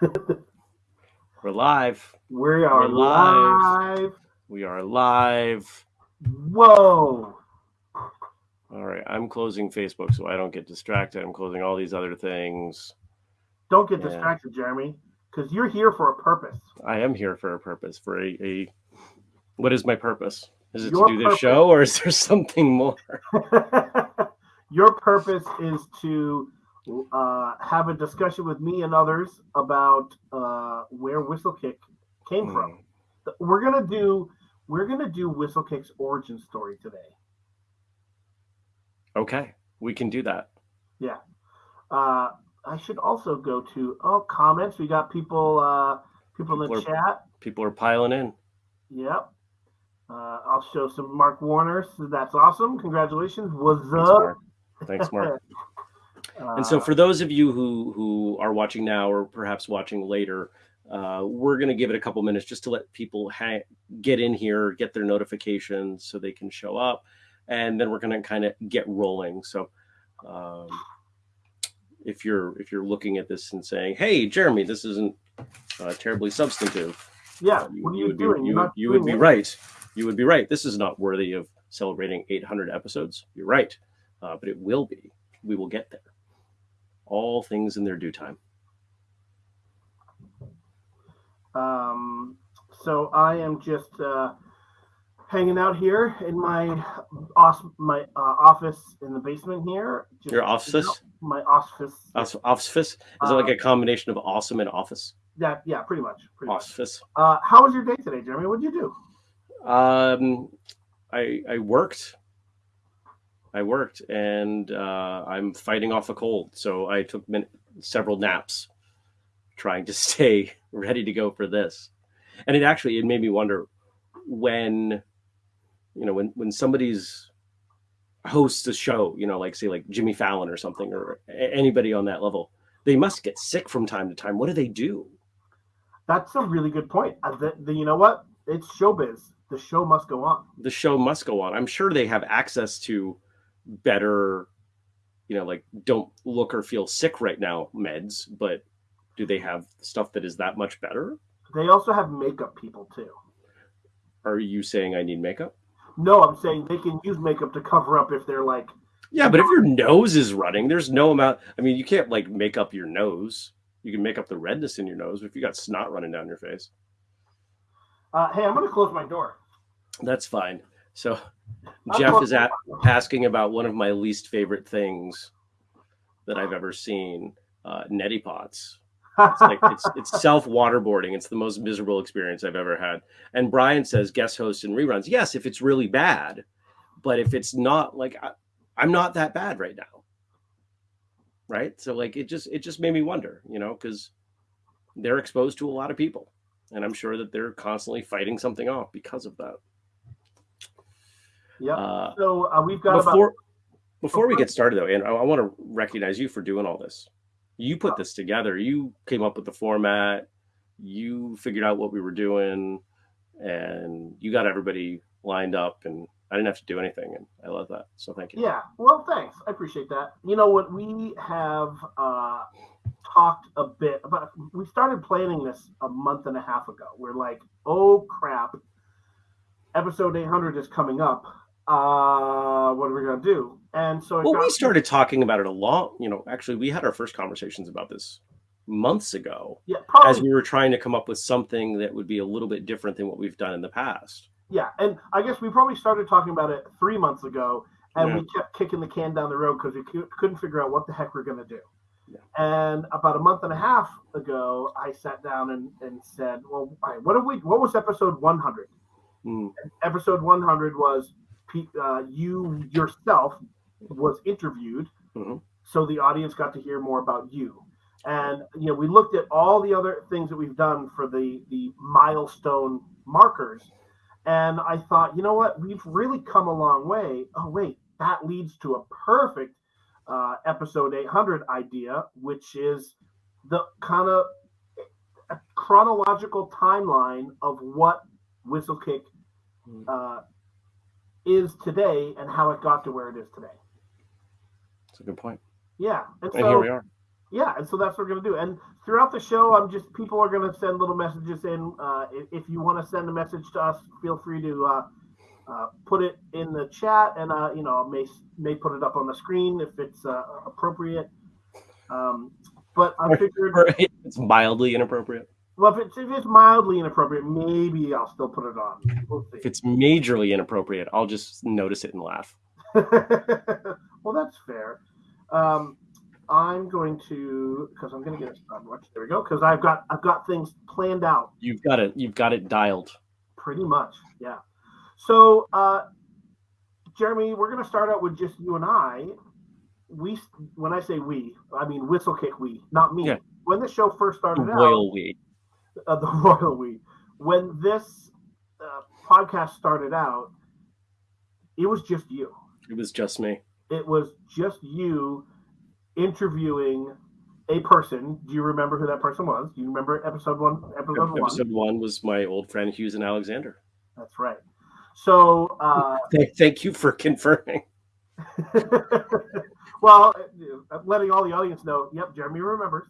We're live. We are We're live. live. We are live. Whoa. All right. I'm closing Facebook so I don't get distracted. I'm closing all these other things. Don't get Yeah. distracted, Jeremy, because you're here for a purpose. I am here for a purpose, for a, a what is my purpose? Is it Your to do this purpose- show or is there something more? Your purpose is to uh, have a discussion with me and others about uh, where Whistlekick came from. We're gonna do we're gonna do Whistlekick's origin story today. Okay. We can do that. Yeah. Uh, I should also go to oh comments. We got people uh, people in the People chat. People are piling in. Yep. Uh, I'll show some Mark Warner. So that's awesome. Congratulations. What's Thanks, up? Mark. Thanks, Mark. And so, Uh, for those of you who who are watching now, or perhaps watching later, uh, we're going to give it a couple minutes just to let people ha- get in here, get their notifications, so they can show up, and then we're going to kind of get rolling. So, um, if you're if you're looking at this and saying, "Hey, Jeremy, this isn't uh, terribly substantive," yeah. uh, What are you, would doing? be you, would- you would be right. You would be right. This is not worthy of celebrating 800 episodes. You're right, uh, but it will be. We will get there. All things in their due time. Um, so I am just uh, hanging out here in my os- my uh, office in the basement here. Just, Your office? My office. Office? Office? Is it like a combination of awesome and office? Yeah, yeah, pretty much. Pretty much. Office. Uh, how was your day today, Jeremy? What did you do? Um, I I worked. I worked, and uh, I'm fighting off a cold, so I took min- several naps, trying to stay ready to go for this. And it actually it made me wonder when, you know, when when somebody's hosts a show, you know, like say like Jimmy Fallon or something, or anybody on that level, they must get sick from time to time. What do they do? That's a really good point. Uh, the, the, you know what? It's showbiz. The show must go on. the show must go on. I'm sure they have access to better, you know, like don't look or feel sick right now meds, but do they have stuff that is that much better? They also have makeup people too. Are you saying I need makeup? No, I'm saying they can use makeup to cover up if they're like, Yeah, but if your nose is running, there's no amount. I mean, you can't like make up your nose. You can make up the redness in your nose if you got snot running down your face. uh, "Hey, I'm going to close my door." That's fine. So Jeff is at, asking about one of my least favorite things that I've ever seen, uh, neti pots. It's like it's it's self waterboarding. It's the most miserable experience I've ever had. And Brian says guest hosts and reruns. Yes, if it's really bad, but if it's not like I, I'm not that bad right now, right? So like it just it just made me wonder, you know, because they're exposed to a lot of people, and I'm sure that they're constantly fighting something off because of that. Yep. Uh, so uh, we've got before about before we get started though, and I, I want to recognize you for doing all this. You put this together. You came up with the format. You figured out what we were doing, and you got everybody lined up. And I didn't have to do anything, and I love that. So thank you. yeah. Well, thanks. I appreciate that. You know what? We have uh, talked a bit about. We started planning this a month and a half ago. We're like, oh crap, episode 800 is coming up. Uh, what are we gonna do? And so Well, got- we started talking about it a lot. You know, actually, we had our first conversations about this months ago Yeah, probably. as we were trying to come up with something that would be a little bit different than what we've done in the past. Yeah, and I guess we probably started talking about it three months ago, and Yeah. we kept kicking the can down the road because we cou- couldn't figure out what the heck we're going to do. Yeah. And about a month and a half ago, I sat down and, and said, "Well, right, what have we? What was episode 100? Mm, Episode 100 was uh, you yourself was interviewed, Mhm. so the audience got to hear more about you." And you know, we looked at all the other things that we've done for the the milestone markers, and I thought, you know what, we've really come a long way. Oh wait, that leads to a perfect uh, episode 800 idea, which is the kind of chronological timeline of what Whistlekick Mm. uh, is today and how it got to where it is today. That's a good point. Yeah, and And here we so are. Yeah, and so that's what we're gonna do. And throughout the show, I'm just people are gonna send little messages in. Uh, if, if you want to send a message to us, feel free to uh, uh, put it in the chat, and uh, you know may may put it up on the screen if it's uh, appropriate. Um, but I figured it's mildly inappropriate. Well, if it's, if it's mildly inappropriate, maybe I'll still put it on. We'll if it's majorly inappropriate, I'll just notice it and laugh. well, that's fair. Um, I'm going to because I'm going to get it stopwatch. There we go. Because I've got I've got things planned out. You've got it. You've got it dialed. Pretty much, yeah. So, uh, Jeremy, we're going to start out with just you and I. We, when I say we, I mean Whistlekick we, not me. Yeah. When the show first started the out, we, uh, the royal we. When this uh, podcast started out, it was just you. It was just me. It was just you interviewing a person. Do you remember who that person was? Do you remember episode one? Episode, episode one. Episode one was my old friend Hughes and Alexander. That's right. So uh, thank you for confirming. well, uh, letting all the audience know. Yep, Jeremy remembers.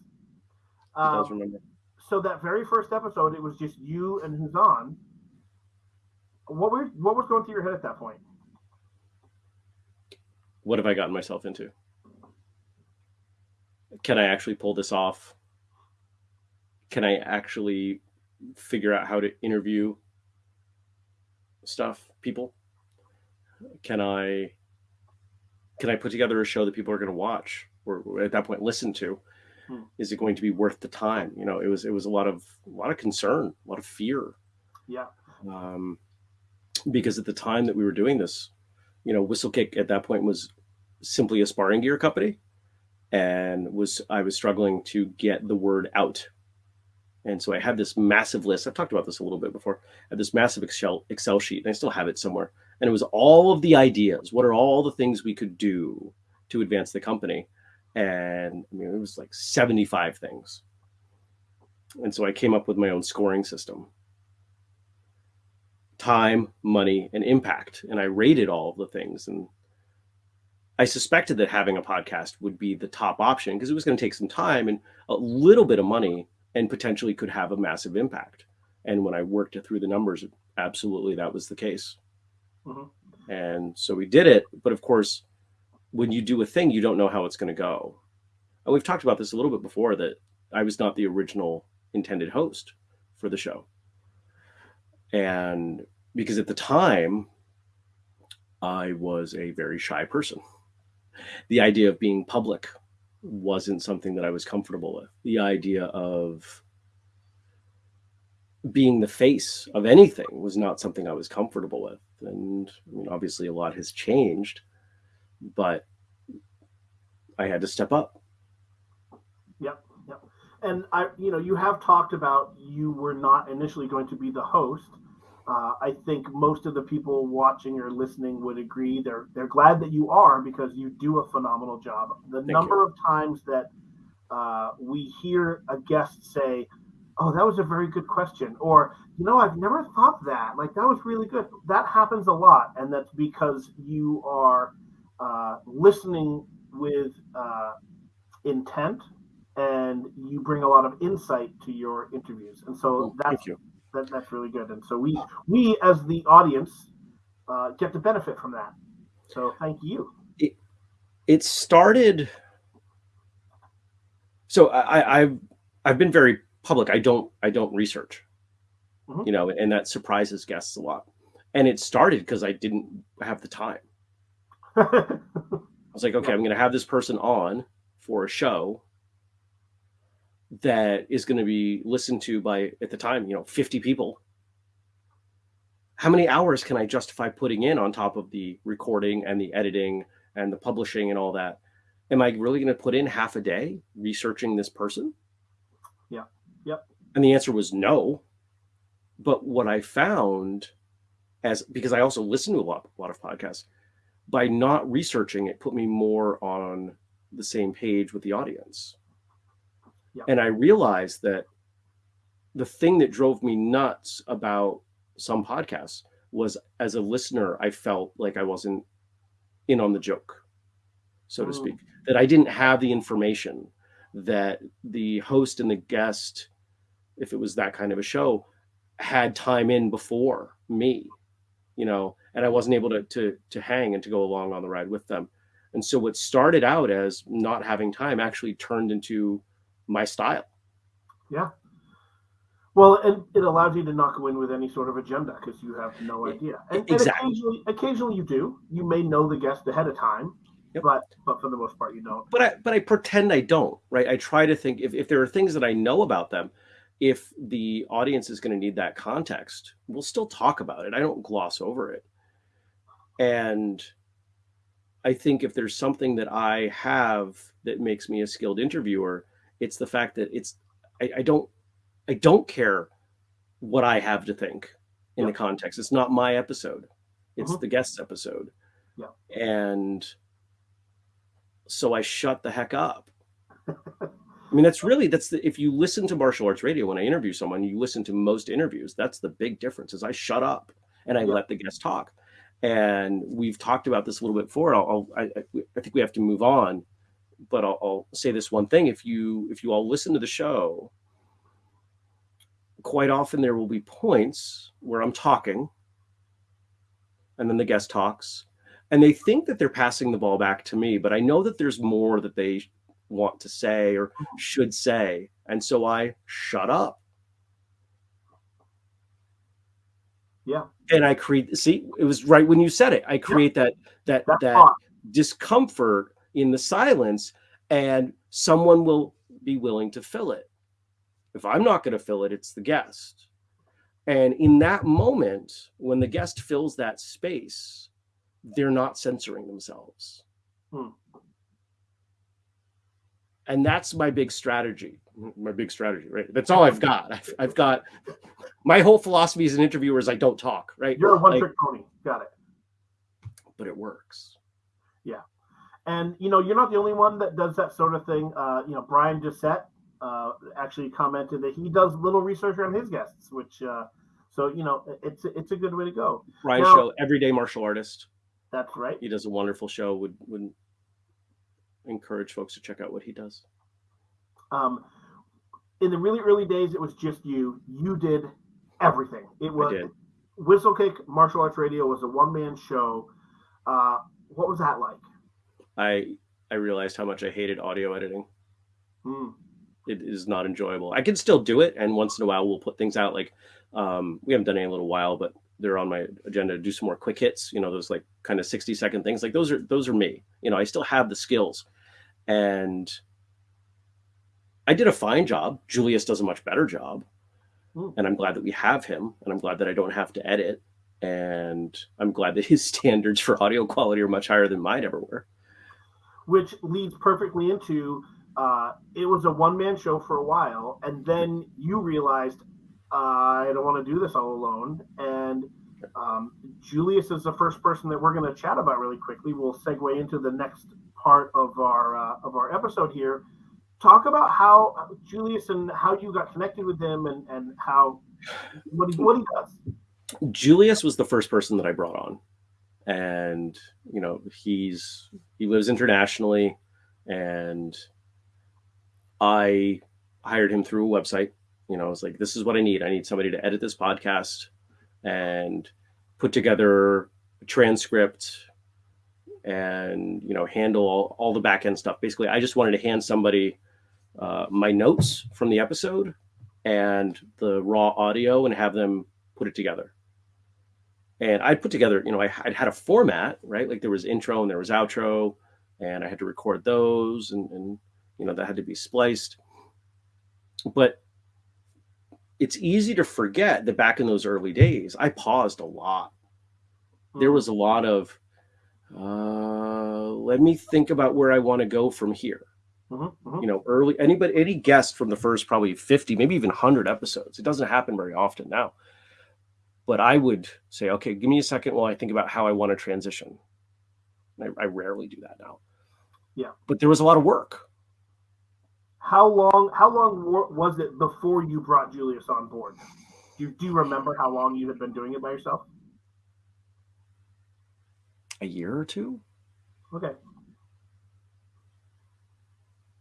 Um, does remember. So that very first episode, it was just you and on. What were what was going through your head at that point? What have I gotten myself into? can I actually pull this off? Can I actually figure out how to interview stuff, people? Can I can I put together a show that people are going to watch or at that point listen to? Hmm. Is it going to be worth the time? You know, it was it was a lot of a lot of concern, a lot of fear. Yeah. Um, because at the time that we were doing this, you know, Whistlekick at that point was simply a sparring gear company and was I was struggling to get the word out. And so I had this massive list. I've talked about this a little bit before. I had this massive Excel Excel sheet, and I still have it somewhere. And it was all of the ideas. What are all the things we could do to advance the company? And I mean, it was like 75 things. And so I came up with my own scoring system. Time, money, and impact. And I rated all of the things. And I suspected that having a podcast would be the top option because it was going to take some time and a little bit of money and potentially could have a massive impact. And when I worked it through the numbers, absolutely that was the case. Mm-hmm. And so we did it. But of course, when you do a thing, you don't know how it's going to go. And we've talked about this a little bit before that I was not the original intended host for the show. And because at the time, I was a very shy person the idea of being public wasn't something that I was comfortable with. The idea of being the face of anything was not something I was comfortable with. And I mean, obviously, a lot has changed, but I had to step up. Yep, yep. And I, you know, you have talked about you were not initially going to be the host uh, I think most of the people watching or listening would agree. They're they're glad that you are because you do a phenomenal job. The Thank number you. of times that uh, we hear a guest say, "Oh, that was a very good question," or "You know, I've never thought that. Like that was really good." That happens a lot, and that's because you are uh, listening with uh, intent and you bring a lot of insight to your interviews. And so that's that, that's really good. And so we we as the audience uh, get to benefit from that. So thank you. It, it started. So I, I've I've been very public. I don't I don't research, mm-hmm. you know, and that surprises guests a lot. And it started because I didn't have the time. I was like, okay, I'm going to have this person on for a show that is going to be listened to by at the time you know 50 people. How many hours can i justify putting in on top of the recording and the editing and the publishing and all that? Am i really going to put in half a day researching this person? Yeah yep. And the answer was no. But what i found as because i also listen to a lot, a lot of podcasts by not researching it put me more on the same page with the audience. And I realized that the thing that drove me nuts about some podcasts was as a listener, I felt like I wasn't in on the joke, so to speak, mm. that I didn't have the information, that the host and the guest, if it was that kind of a show, had time in before me, you know, and I wasn't able to to to hang and to go along on the ride with them. And so what started out as not having time actually turned into my style. Yeah. Well, and it allows you to not go in with any sort of agenda because you have no idea. And, exactly. and occasionally, occasionally you do. You may know the guest ahead of time, yep. but but for the most part, you don't. But I but I pretend I don't. Right. I try to think if if there are things that I know about them, if the audience is going to need that context, we'll still talk about it. I don't gloss over it. And I think if there's something that I have that makes me a skilled interviewer, it's the fact that it's I, I don't I don't care what I have to think in yeah. the context. It's not my episode. It's mm-hmm. the guest's episode. Yeah. And so I shut the heck up. I mean, that's really that's the if you listen to martial arts radio when I interview someone, you listen to most interviews. That's the big difference is I shut up and I yeah. let the guest talk. And we've talked about this a little bit before. I'll, I'll I, I think we have to move on, but I'll, I'll say this one thing: if you if you all listen to the show quite often there will be points where I'm talking and then the guest talks and they think that they're passing the ball back to me, but I know that there's more that they want to say or should say. And so I shut up. Yeah. And I create see, it was right when you said it. I create yeah. that that that discomfort in the silence and someone will be willing to fill it. If I'm not going to fill it, it's the guest. And in that moment, when the guest fills that space, they're not censoring themselves. Hmm. And that's my big strategy. My big strategy, right? That's all I've got. I've, I've got my whole philosophy as an interviewer is I don't talk, right? You're a one trick pony. Got it. But it works. Yeah. And you know, you're not the only one that does that sort of thing. Uh, you know, Brian Doucette uh, actually commented that he does little research on his guests, which uh, so you know it's it's a good way to go. Ryan now, Show, everyday martial artist. That's right. He does a wonderful show. Would would encourage folks to check out what he does. Um, in the really early days, it was just you. You did everything. It was Whistlekick Martial Arts Radio was a one man show. Uh, what was that like? I I realized how much I hated audio editing. Hmm it is not enjoyable. I can still do it, and once in a while we'll put things out. Like um, we haven't done it in a little while, but they're on my agenda to do some more quick hits. You know, those like kind of sixty second things. Like those are those are me. You know, I still have the skills, and I did a fine job. Julius does a much better job, mm. and I'm glad that we have him, and I'm glad that I don't have to edit, and I'm glad that his standards for audio quality are much higher than mine ever were. Which leads perfectly into uh, it was a one man show for a while, and then you realized uh, I don't want to do this all alone. And um, Julius is the first person that we're going to chat about really quickly. We'll segue into the next part of our uh, of our episode here. Talk about how Julius and how you got connected with him, and and how what he what he does. Julius was the first person that I brought on, and you know he's he lives internationally, and I hired him through a website. You know, I was like, this is what I need. I need somebody to edit this podcast and put together a transcript and, you know, handle all, all the back end stuff. Basically, I just wanted to hand somebody uh, my notes from the episode and the raw audio and have them put it together. And I put together, you know, I, I'd had a format, right? Like there was intro and there was outro, and I had to record those and, and you know, that had to be spliced. But it's easy to forget that back in those early days, I paused a lot. There hmm. was a lot of, uh, let me think about where I want to go from here. Mm-hmm, mm-hmm. You know, early anybody, any guest from the first probably 50, maybe even 100 episodes. It doesn't happen very often now. But I would say, okay, give me a second while I think about how I want to transition. I, I rarely do that now. Yeah. But there was a lot of work how long how long was it before you brought Julius on board? Do you, do you remember how long you had been doing it by yourself? A year or two. Okay.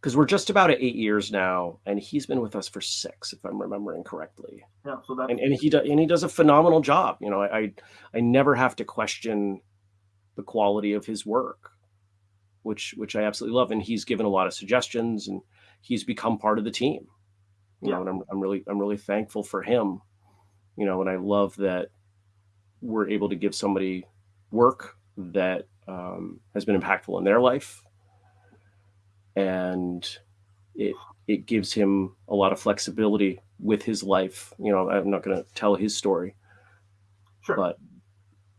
Because we're just about at eight years now, and he's been with us for six, if I'm remembering correctly. Yeah, so that and, and he does and he does a phenomenal job. You know, I, I I never have to question the quality of his work, which which I absolutely love. And he's given a lot of suggestions, and he's become part of the team. You Yeah. know, and I'm I'm really I'm really thankful for him. You know, and I love that we're able to give somebody work that um, has been impactful in their life and it it gives him a lot of flexibility with his life. You know, I'm not going to tell his story, sure. but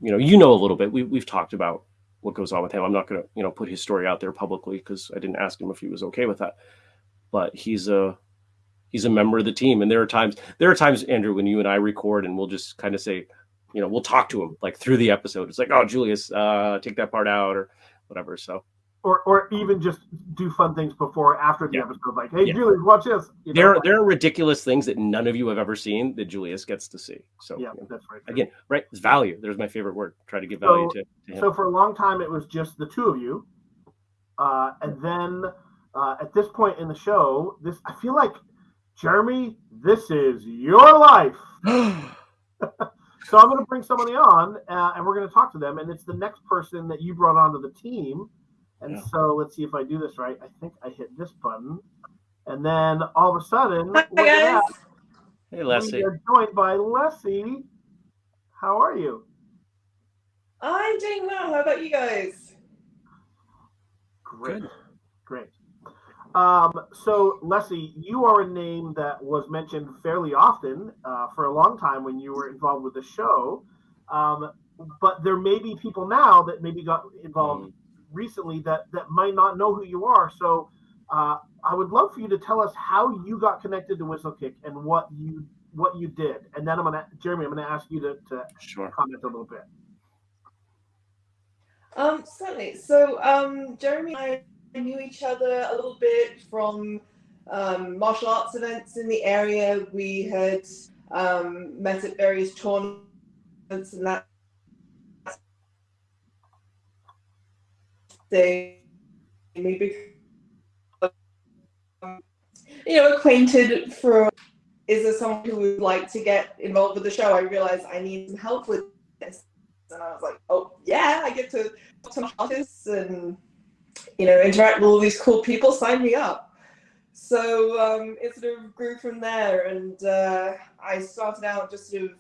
you know, you know a little bit. We we've talked about what goes on with him. I'm not going to you know put his story out there publicly because I didn't ask him if he was okay with that. But he's a he's a member of the team, and there are times there are times Andrew when you and I record and we'll just kind of say, you know, we'll talk to him like through the episode. It's like, oh, Julius, uh, take that part out or whatever. So or or even just do fun things before or after the Yeah. episode, like, hey, Yeah. Julie, watch this. You know, there like- there are ridiculous things that none of you have ever seen that Julius gets to see. So yeah, you know, that's right. again, right? It's value. There's my favorite word. Try to give value to, to him. So for a long time, it was just the two of you, uh, and then uh, at this point in the show, this I feel like Jeremy, this is your life. So I'm going to bring somebody on, uh, and we're going to talk to them, and it's the next person that you brought onto the team. And Yeah. so let's see if I do this right. I think I hit this button, and then all of a sudden, Hi, guys. that, hey, Leslie. we are joined by Leslie. How are you? I'm doing well. How about you guys? Great. Good. Great. Um, so, Leslie, you are a name that was mentioned fairly often uh, for a long time when you were involved with the show. Um, but there may be people now that maybe got involved recently that, that might not know who you are. So, uh, I would love for you to tell us how you got connected to Whistlekick and what you what you did. And then I'm gonna Jeremy, I'm gonna ask you to, to Sure. comment a little bit. Um, certainly. So, um, Jeremy and I knew each other a little bit from um, martial arts events in the area. We had um, met at various tournaments, and that they we become, you know, acquainted for. Is there someone who would like to get involved with the show? I realized I need some help with this, and I was like, oh yeah, I get to talk to artists and you know interact with all these cool people. Sign me up. So um, it sort of grew from there, and uh, I started out just sort of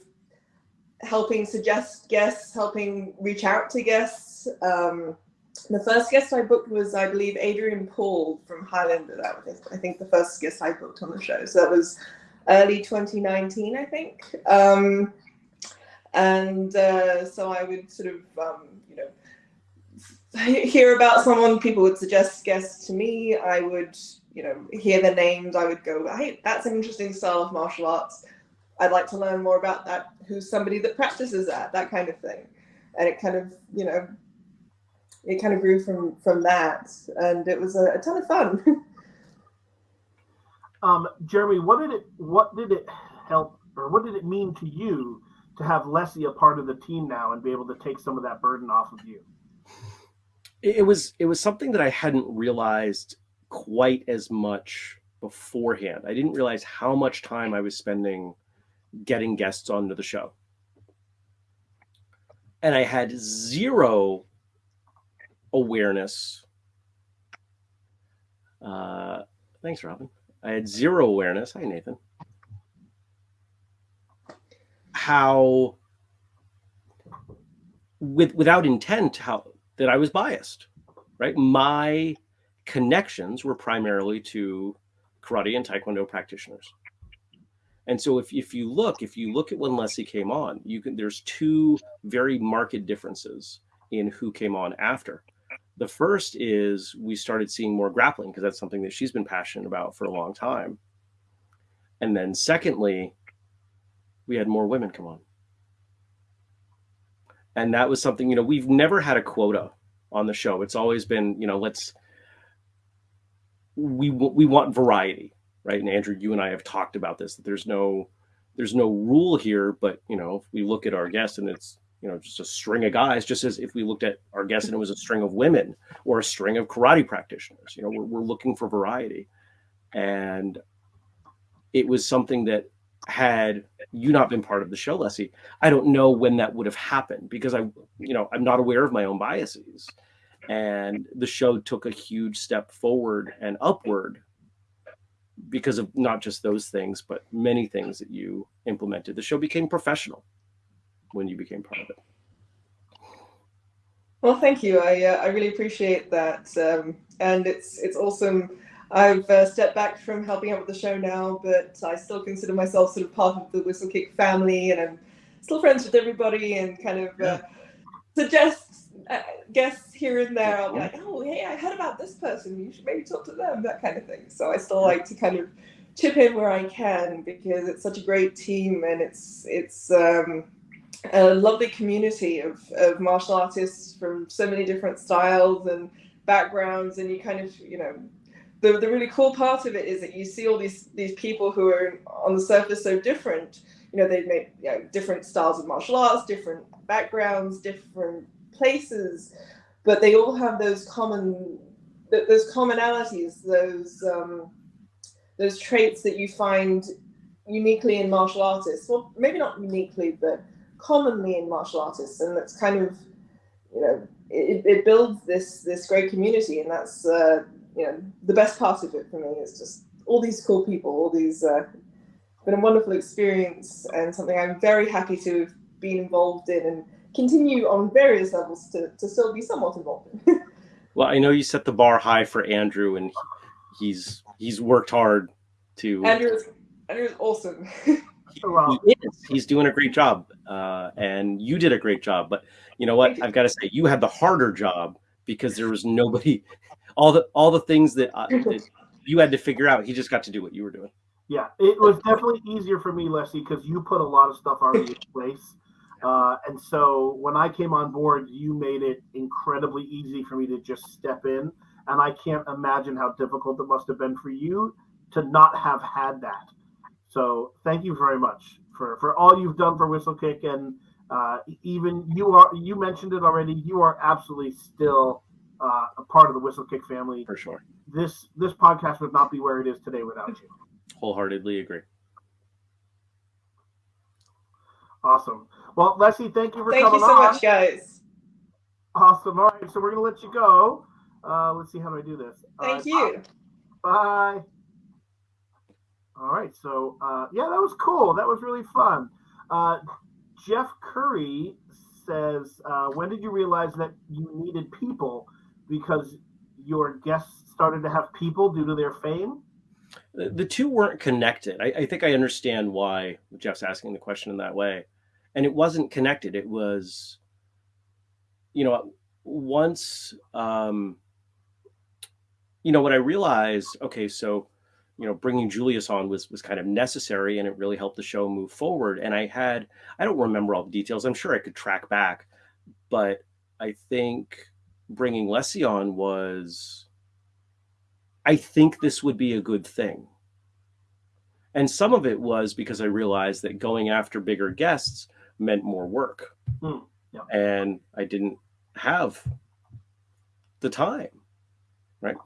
helping suggest guests, helping reach out to guests. Um, the first guest I booked was, I believe, Adrian Paul from Highlander. That was, I think, the first guest I booked on the show. So that was early 2019, I think. Um, and uh, so I would sort of, um, you know, hear about someone. People would suggest guests to me. I would, you know, hear their names. I would go, hey, that's an interesting style of martial arts. I'd like to learn more about that. Who's somebody that practices that? That kind of thing. And it kind of, you know, it kind of grew from from that, and it was a, a ton of fun. Um, Jeremy, what did it what did it help or what did it mean to you to have Leslie a part of the team now and be able to take some of that burden off of you? It it was it was something that I hadn't realized quite as much beforehand. I didn't realize how much time I was spending getting guests onto the show. And I had zero awareness. Uh, thanks, Robin. I had zero awareness. Hi, Nathan. How, with without intent, how that I was biased, right? My connections were primarily to karate and taekwondo practitioners. And so if, if you look, if you look at when Leslie came on, you can there's two very marked differences in who came on after. The first is we started seeing more grappling because that's something that she's been passionate about for a long time. And then secondly, we had more women come on. And that was something, you know, we've never had a quota on the show. It's always been, you know, let's we we want variety, right? And Andrew, you and I have talked about this that there's no there's no rule here, but you know, if we look at our guests and it's you know just a string of guys just as if we looked at our guests and it was a string of women or a string of karate practitioners. You know we're, we're looking for variety. And it was something that had you not been part of the show leslie i don't know when that would have happened because i you know i'm not aware of my own biases. And the show took a huge step forward and upward because of not just those things but many things that you implemented. The show became professional when you became part of it well thank you i uh, i really appreciate that um, and it's it's awesome I've uh, stepped back from helping out with the show now, but I still consider myself sort of part of the Whistlekick family, and I'm still friends with everybody, and kind of uh, suggest uh, guests here and there. I'll be like, "Oh, hey, I heard about this person. You should maybe talk to them." That kind of thing. So I still like to kind of chip in where I can because it's such a great team, and it's it's um, a lovely community of of martial artists from so many different styles and backgrounds, and you kind of you know the, the really cool part of it is that you see all these these people who are on the surface so different. You know, they make you know, different styles of martial arts, different backgrounds, different places, but they all have those common those commonalities, those um, those traits that you find uniquely in martial artists. Well, maybe not uniquely, but commonly in martial artists, and that's kind of you know it, it builds this this great community, and that's uh, you know, the best part of it for me is just all these cool people, all these, uh, been a wonderful experience and something I'm very happy to have been involved in and continue on various levels to, to still be somewhat involved in. well, I know you set the bar high for Andrew and he's, he's worked hard to. Andrew's, Andrew's awesome. he, he is. He's doing a great job. Uh, and you did a great job, but you know what? I've got to say, you had the harder job because there was nobody all the all the things that, uh, that you had to figure out. He just got to do what you were doing. Yeah, it was definitely easier for me, Leslie, because you put a lot of stuff already in place. Uh, and so when I came on board, you made it incredibly easy for me to just step in. And I can't imagine how difficult it must have been for you to not have had that. So thank you very much for, for all you've done for Whistlekick. And uh, even you are, you mentioned it already, you are absolutely still uh, a part of the Whistlekick family. For sure. This this podcast would not be where it is today without you. Wholeheartedly agree. Awesome. Well, Leslie, thank you for thank coming on. Thank you so on. much, guys. Awesome. All right, so we're gonna let you go. Uh, let's see how do I do this. Thank uh, you. Bye. All right, so uh, yeah, that was cool. That was really fun. Uh, Jeff Curry says, uh, "When did you realize that you needed people because your guests started to have people due to their fame?" The, two weren't connected. I, I think I understand why Jeff's asking the question in that way, and it wasn't connected. It was, you know, once, um, you know, what I realized, okay, so you know bringing julius on was was kind of necessary and it really helped the show move forward. And i had i don't remember all the details. I'm sure i could track back but i think bringing leslie on was i think this would be a good thing. And some of it was because i realized that going after bigger guests meant more work. Mm, yeah. and i didn't have the time right?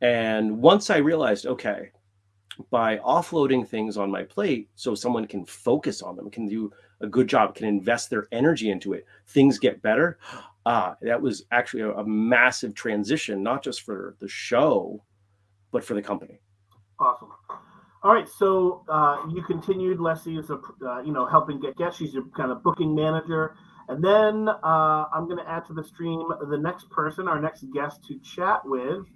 And once i realized okay by offloading things on my plate so someone can focus on them, can do a good job, can invest their energy into it, things get better. Ah, that was actually a, a massive transition, not just for the show, but for the company. Awesome. All right, so uh, you continued. Leslie is a uh, you know helping get guests. She's a kind of booking manager, and then uh, I'm going to add to the stream the next person, our next guest to chat with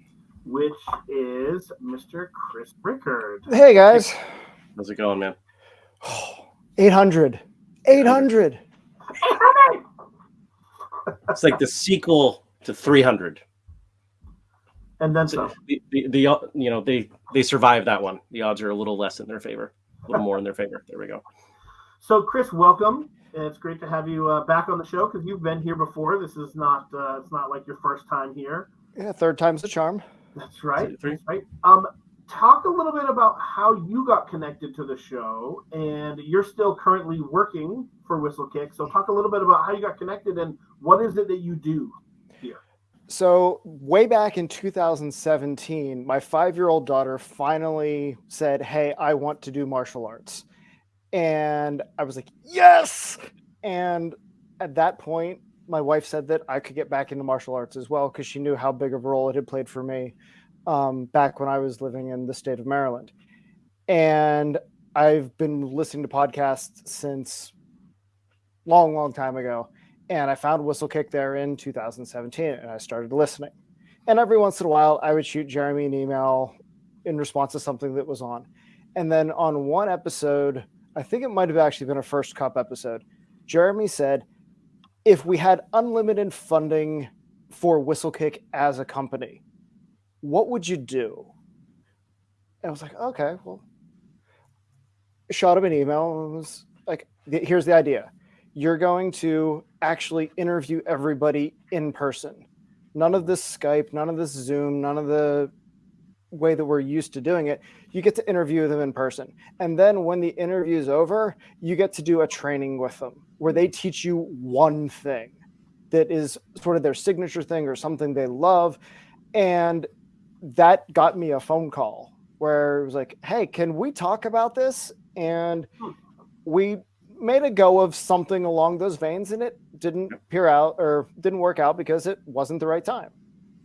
which is Mr. Chris Rickard. Hey guys. How's it going, man? 800. 800. it's like the sequel to 300. And then so the, the, the, you know they they survived that one. The odds are a little less in their favor, a little more in their favor. There we go. So Chris, welcome. It's great to have you uh, back on the show because you've been here before. This is not uh, it's not like your first time here. Yeah, third time's the charm. That's right. That's right. Um, talk a little bit about how you got connected to the show, and you're still currently working for Whistlekick. So talk a little bit about how you got connected and what is it that you do here. So way back in 2017, my five-year-old daughter finally said, "Hey, I want to do martial arts," and I was like, "Yes!" And at that point, my wife said that I could get back into martial arts as well because she knew how big of a role it had played for me um, back when I was living in the state of Maryland. And I've been listening to podcasts since long, long time ago. And I found Whistlekick there in 2017 and I started listening. And every once in a while, I would shoot Jeremy an email in response to something that was on. And then on one episode, I think it might have actually been a first cup episode, Jeremy said, if we had unlimited funding for Whistlekick as a company, what would you do? And I was like, okay, well, shot him an email and was like, here's the idea. You're going to actually interview everybody in person. None of this Skype, none of this Zoom, none of the way that we're used to doing it. You get to interview them in person. And then when the interview is over, you get to do a training with them where they teach you one thing that is sort of their signature thing or something they love. And that got me a phone call where it was like, hey, can we talk about this? And hmm. we made a go of something along those veins and it didn't peer out or didn't work out because it wasn't the right time.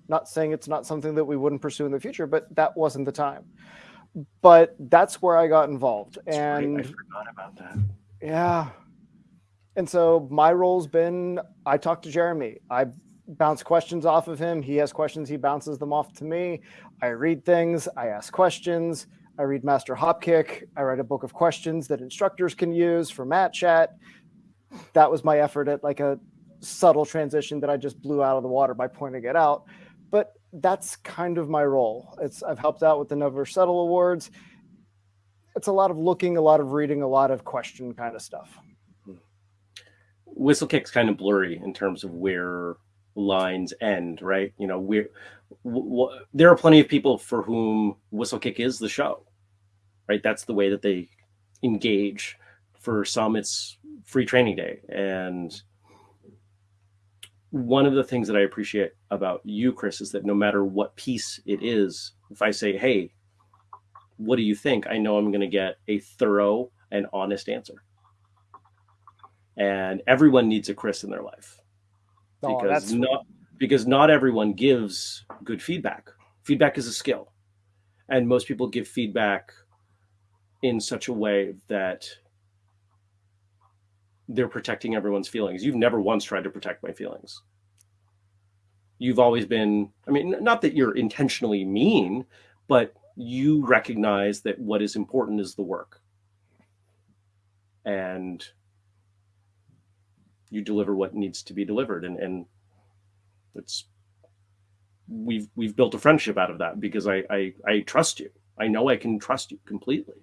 Not saying it's not something that we wouldn't pursue in the future, but that wasn't the time. But that's where I got involved. That's and right. I forgot about that. yeah. And so my role's been I talk to Jeremy. I bounce questions off of him. He has questions, he bounces them off to me. I read things, I ask questions. I read Master Hopkick. I write a book of questions that instructors can use for Mat Chat. That was my effort at like a subtle transition that I just blew out of the water by pointing it out. But that's kind of my role. It's I've helped out with the Never Settle Awards. It's a lot of looking, a lot of reading, a lot of question kind of stuff. Whistlekick's kind of blurry in terms of where lines end, right? You know, we're w- w- there are plenty of people for whom Whistlekick is the show, right? That's the way that they engage. For some, it's free training day, and one of the things that I appreciate about you, Chris, is that no matter what piece it is, if I say, "Hey, what do you think?" I know I'm going to get a thorough and honest answer. And everyone needs a Chris in their life Oh, because not because not everyone gives good feedback. Feedback is a skill, and most people give feedback in such a way that they're protecting everyone's feelings. You've never once tried to protect my feelings. You've always been, I mean, not that you're intentionally mean, but you recognize that what is important is the work. And you deliver what needs to be delivered. And, and it's, we've, we've built a friendship out of that because I, I, I trust you. I know I can trust you completely.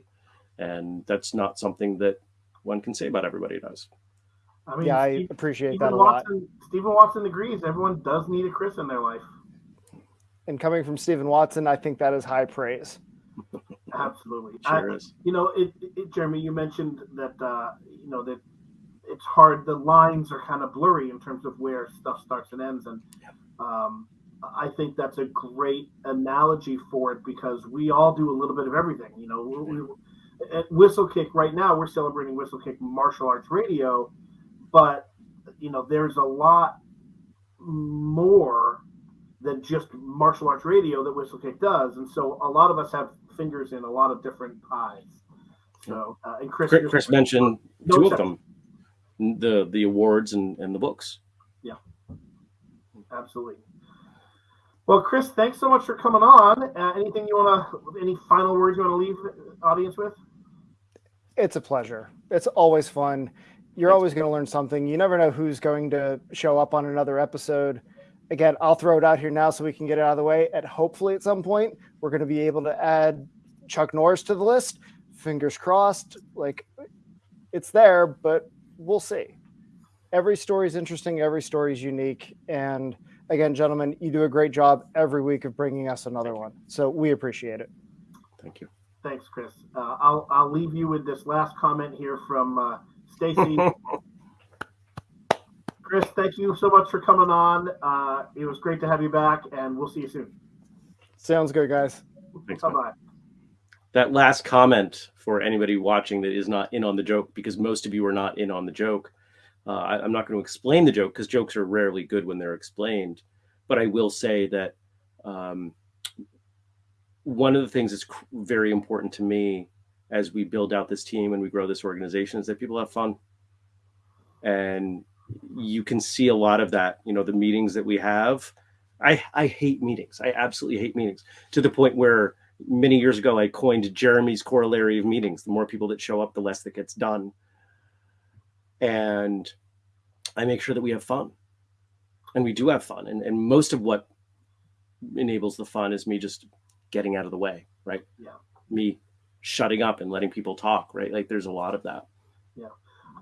And that's not something that one can say about everybody does. I mean, yeah, I Steve- appreciate Stephen that a lot. Stephen Watson agrees. Everyone does need a Chris in their life. And coming from Stephen Watson, I think that is high praise. Absolutely. Sure I- is. you know, it, it, Jeremy, you mentioned that uh, you know that it's hard. The lines are kind of blurry in terms of where stuff starts and ends, and um, I think that's a great analogy for it because we all do a little bit of everything. You know, we, we, at Whistlekick right now, we're celebrating Whistlekick Martial Arts Radio, but you know, there's a lot more than just martial arts radio that Whistlekick does, and so a lot of us have fingers in a lot of different pies. So, uh, and Chris, Chris, Chris mentioned two of them, the the awards and, and the books. Yeah, absolutely. Well, Chris, thanks so much for coming on. Uh, anything you want to, any final words you want to leave the audience with? It's a pleasure. It's always fun. You're Thanks. always going to learn something. You never know who's going to show up on another episode. Again, I'll throw it out here now so we can get it out of the way. And hopefully, at some point, we're going to be able to add Chuck Norris to the list. Fingers crossed. Like, it's there, but we'll see. Every story is interesting. Every story is unique. And again, gentlemen, you do a great job every week of bringing us another one. So we appreciate it. Thank you. Thanks, Chris. Uh, I'll I'll leave you with this last comment here from uh, Stacy. Chris, thank you so much for coming on. Uh, it was great to have you back, and we'll see you soon. Sounds good, guys. Thanks, Bye bye. That last comment for anybody watching that is not in on the joke, because most of you are not in on the joke. Uh, I, I'm not going to explain the joke because jokes are rarely good when they're explained. But I will say that um, one of the things that's very important to me as we build out this team and we grow this organization is that people have fun. And you can see a lot of that. You know, the meetings that we have. I, I hate meetings. I absolutely hate meetings to the point where many years ago I coined Jeremy's corollary of meetings. The more people that show up, the less that gets done. And I make sure that we have fun. And we do have fun. And, and most of what enables the fun is me just getting out of the way, right? Yeah. Me shutting up and letting people talk, right? Like there's a lot of that. Yeah.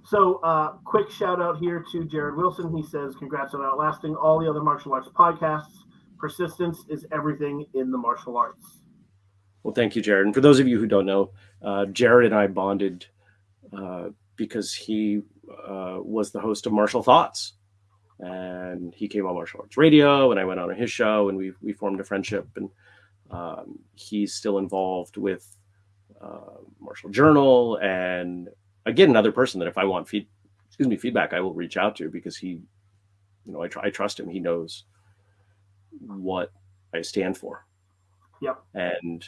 So, uh, quick shout out here to Jared Wilson. He says, Congrats on outlasting all the other martial arts podcasts. Persistence is everything in the martial arts. Well, thank you, Jared. And for those of you who don't know, uh, Jared and I bonded uh, because he uh, was the host of Martial Thoughts, and he came on Martial Arts Radio, and I went on his show, and we we formed a friendship. And um, he's still involved with uh, Martial Journal, and again, another person that if I want feed, excuse me, feedback, I will reach out to because he, you know, I, tr- I trust him. He knows what I stand for. Yep. And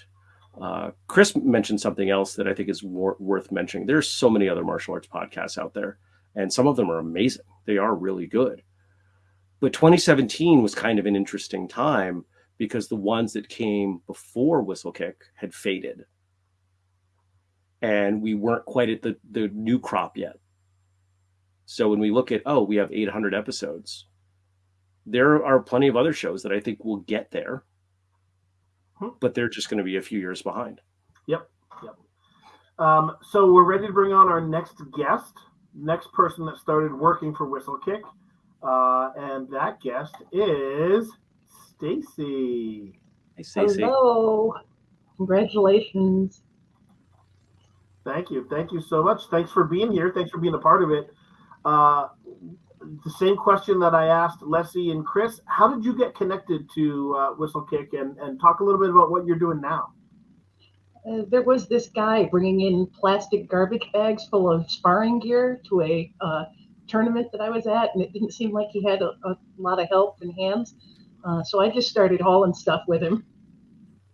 uh, Chris mentioned something else that I think is wor- worth mentioning. There's so many other martial arts podcasts out there, and some of them are amazing. They are really good. But 2017 was kind of an interesting time because the ones that came before Whistlekick had faded, and we weren't quite at the the new crop yet. So when we look at oh, we have 800 episodes, there are plenty of other shows that I think will get there Hmm. but they're just going to be a few years behind. Yep, Um, so, we're ready to bring on our next guest, next person that started working for Whistlekick. Uh, and that guest is Stacy. Hey, Stacey. Hello. Congratulations. Thank you. Thank you so much. Thanks for being here. Thanks for being a part of it. Uh, the same question that I asked Leslie and Chris How did you get connected to uh, Whistlekick and, and talk a little bit about what you're doing now? Uh, there was this guy bringing in plastic garbage bags full of sparring gear to a uh, tournament that I was at, and it didn't seem like he had a, a lot of help and hands. Uh, so I just started hauling stuff with him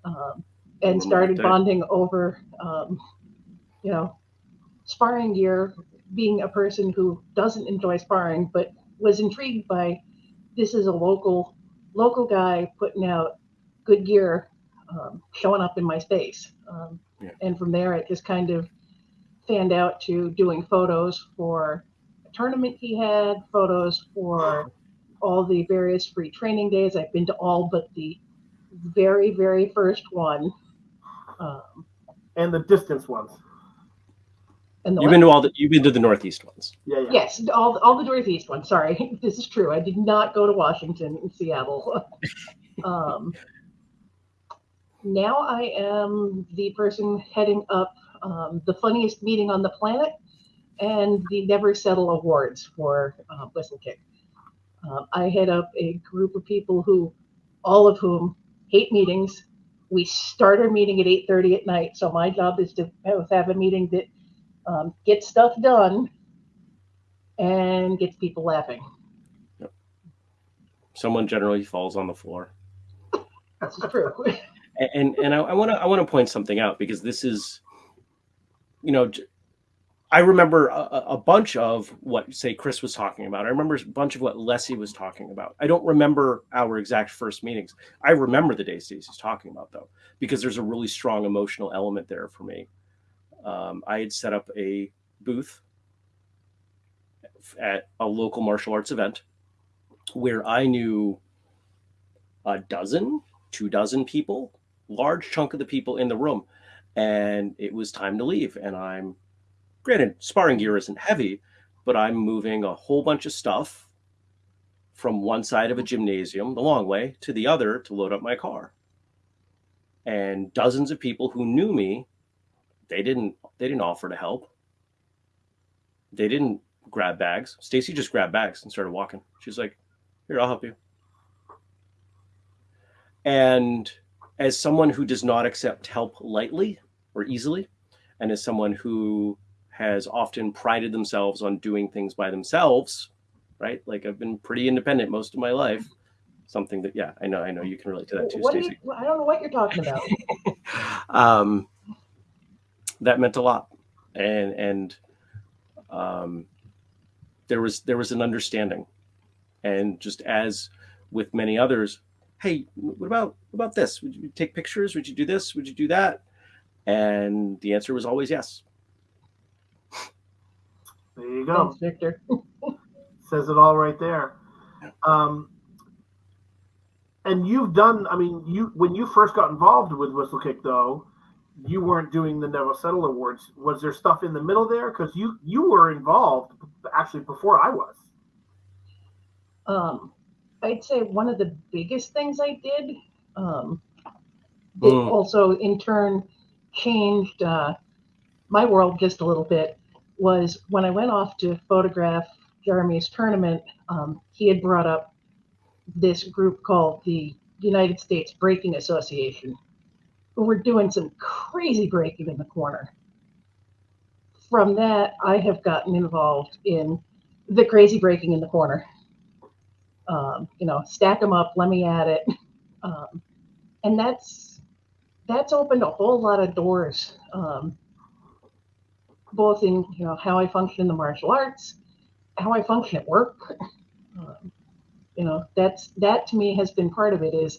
um, and started bonding over, um, you know, sparring gear. Being a person who doesn't enjoy sparring, but was intrigued by this is a local local guy putting out good gear um, showing up in my space. Um, Yeah. And from there, it just kind of fanned out to doing photos for a tournament he had, photos for all the various free training days. I've been to all but the very, very first one. Um, And the distance ones. And the You've been to all the you've been to the Northeast ones. Yeah, yeah. Yes, all, all the Northeast ones. Sorry, this is true. I did not go to Washington and Seattle. um, now I am the person heading up um, the funniest meeting on the planet and the Never Settle Awards for uh, Whistlekick. Um, I head up a group of people who, all of whom hate meetings. We start our meeting at 8:30 at night, so my job is to have, have a meeting that um, gets stuff done and gets people laughing. Yep. Someone generally falls on the floor. This is true. And and, I want to I want to point something out because this is, you know, I remember a, a- a bunch of what say Chris was talking about. I remember a bunch of what Leslie was talking about. I don't remember our exact first meetings. I remember the day Stacey's talking about though, because there's a really strong emotional element there for me. Um, I had set up a booth at a local martial arts event where I knew a dozen, two dozen people, large chunk of the people in the room, and it was time to leave. And I'm, granted, sparring gear isn't heavy, but I'm moving a whole bunch of stuff from one side of a gymnasium, the long way, to the other to load up my car. and dozens of people who knew me, they didn't they didn't offer to help. They didn't grab bags. Stacy just grabbed bags and started walking. She's like, "Here, I'll help you." And as someone who does not accept help lightly or easily, and as someone who has often prided themselves on doing things by themselves, right? Like I've been pretty independent most of my life. Something that, yeah, I know, I know you can relate to that too, What do Stacey. you, I don't know what you're talking about. um, that meant a lot, and and um, there was there was an understanding, and just as with many others, hey, what about what about this? Would you take pictures? Would you do this? Would you do that? And the answer was always yes. There you go. Thanks, Victor. says it all right there. Um, and you've done. I mean, you when you first got involved with Whistlekick, though, you weren't doing the Never Settle Awards. Was there stuff in the middle there? Because you you were involved actually before I was. Um, I'd say one of the biggest things I did um, that Mm. also in turn changed uh, my world just a little bit was when I went off to photograph Jeremy's tournament. Um, he had brought up this group called the United States Breaking Association, who were doing some crazy breaking in the corner. From that, I have gotten involved in the crazy breaking in the corner um, you know, stack them up, let me at it. Um, and that's that's opened a whole lot of doors, um, both in you know how I function in the martial arts, how I function at work. Um, you know, that's that to me has been part of it. Is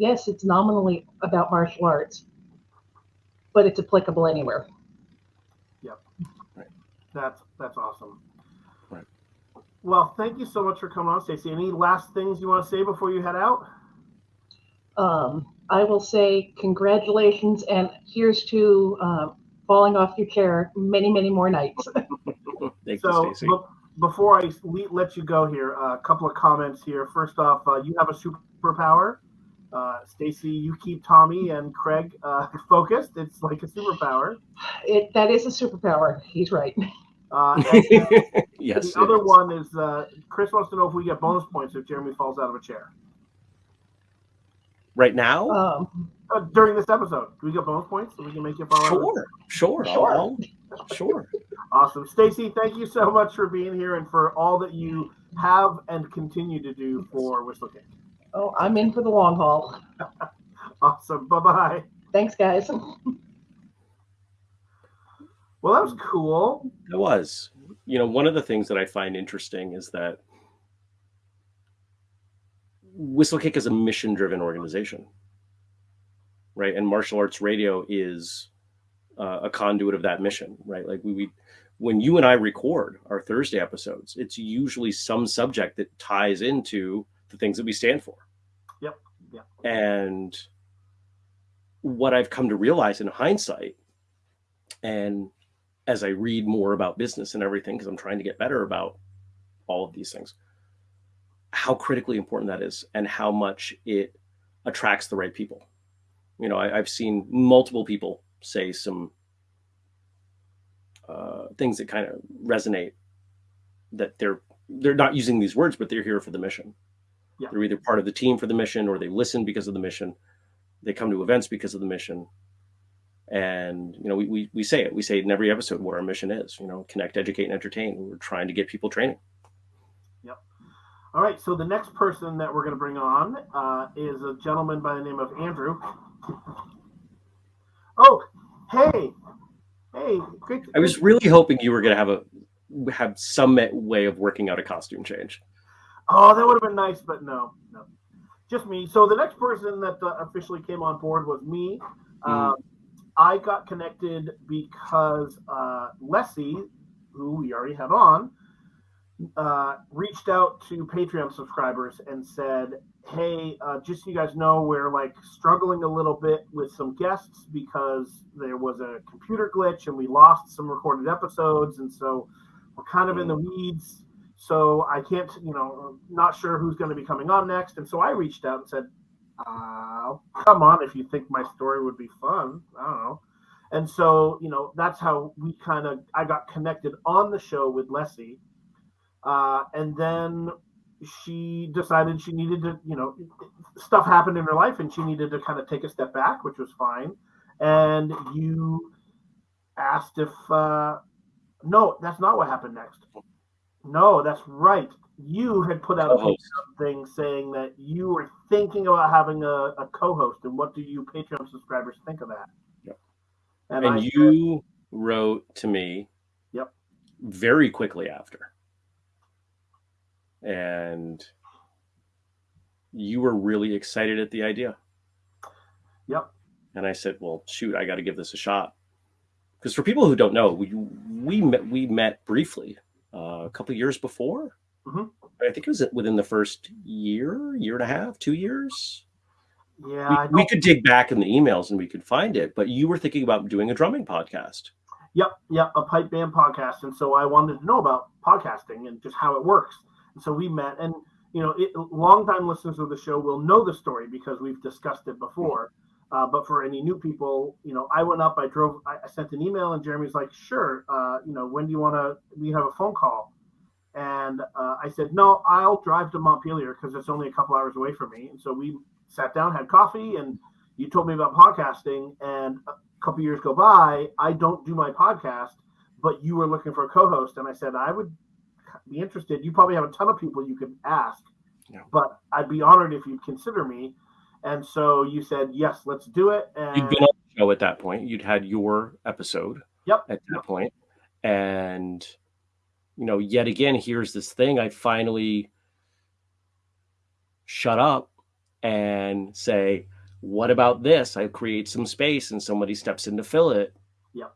yes, it's nominally about martial arts, but it's applicable anywhere. Yep, that's that's awesome. Right. Well, thank you so much for coming on, Stacey. Any last things you want to say before you head out? um, I will say congratulations and here's to um, falling off your chair many, many more nights. Thank So, you, Stacy. be- before I let you go here, a couple of comments here. First off, uh, you have a superpower. Uh, Stacy, you keep Tommy and Craig uh, focused. It's like a superpower. It that is a superpower. He's right. Uh, and yes. the other it is. one is uh, Chris wants to know if we get bonus points if Jeremy falls out of a chair Right now? Um, uh, during this episode. Do we get bonus points so we can make it fall out? of a sure. Sure. Sure. I'll- I'll- sure. Awesome. Stacy, thank you so much for being here and for all that you have and continue to do for Whistlekick. Oh, I'm in for the long haul. Awesome. Bye bye. Thanks, guys. Well, that was cool. It was. You know, one of the things that I find interesting is that Whistlekick is a mission driven organization, right? And martial arts radio is uh, a conduit of that mission, right? Like we, we, when you and I record our Thursday episodes, it's usually some subject that ties into the things that we stand for. Yep. Yep. And what I've come to realize in hindsight, and as I read more about business and everything, because I'm trying to get better about all of these things, how critically important that is and how much it attracts the right people. You know, I, I've seen multiple people say some uh, things that kind of resonate that they're they're not using these words, but they're here for the mission. Yeah. They're either part of the team for the mission or they listen because of the mission. They come to events because of the mission and you know we, we we say it we say it in every episode what our mission is you know connect educate and entertain we're trying to get people training Yep. All right. So the next person that we're going to bring on uh, is a gentleman by the name of Andrew. Oh, hey, hey, great. i was really hoping you were going to have a have some way of working out a costume change Oh, that would have been nice, but no, no, just me. So the next person that uh, officially came on board was me. Um, I got connected because uh, Leslie, who we already had on, uh, reached out to Patreon subscribers and said, "Hey, uh, just so you guys know, we're like struggling a little bit with some guests because there was a computer glitch and we lost some recorded episodes, and so we're kind of in the weeds." So I can't, you know, not sure who's going to be coming on next. And so I reached out and said, uh, come on, if you think my story would be fun, I don't know. And so, you know, that's how we kind of I got connected on the show with Leslie. Uh, and then she decided she needed to, you know, stuff happened in her life and she needed to kind of take a step back, which was fine. And you asked if, uh, no, that's not what happened next. No, that's right. You had put out a thing saying that you were thinking about having a, a co-host, and what do you Patreon subscribers think of that? Yep. And, and you said, wrote to me. Yep. Very quickly after and you were really excited at the idea. Yep. And I said, "Well, shoot, I got to give this a shot." Because for people who don't know, we we met we met briefly uh, a couple years before. Mm-hmm. I think it was within the first year, year and a half, two years. Yeah, we, we could dig back in the emails and we could find it. But you were thinking about doing a drumming podcast. Yep, yep, a pipe band podcast, and so I wanted to know about podcasting and just how it works. So we met, and you know, it, longtime listeners of the show will know the story because we've discussed it before. Uh, but for any new people, you know, I went up, I drove, I, I sent an email, and Jeremy's like, "Sure, uh, you know, when do you want to? We have a phone call." And uh, I said, "No, I'll drive to Montpelier because it's only a couple hours away from me." And so we sat down, had coffee, and you told me about podcasting. And a couple years go by, I don't do my podcast, but you were looking for a co-host, and I said I would be interested, you probably have a ton of people you could ask. Yeah. But I'd be honored if you'd consider me. And so you said, yes, let's do it. And you'd been on the show at that point. You'd had your episode. Yep. At that point. And you know, yet again, here's this thing. I finally shut up and say, what about this? I create some space and somebody steps in to fill it. Yep.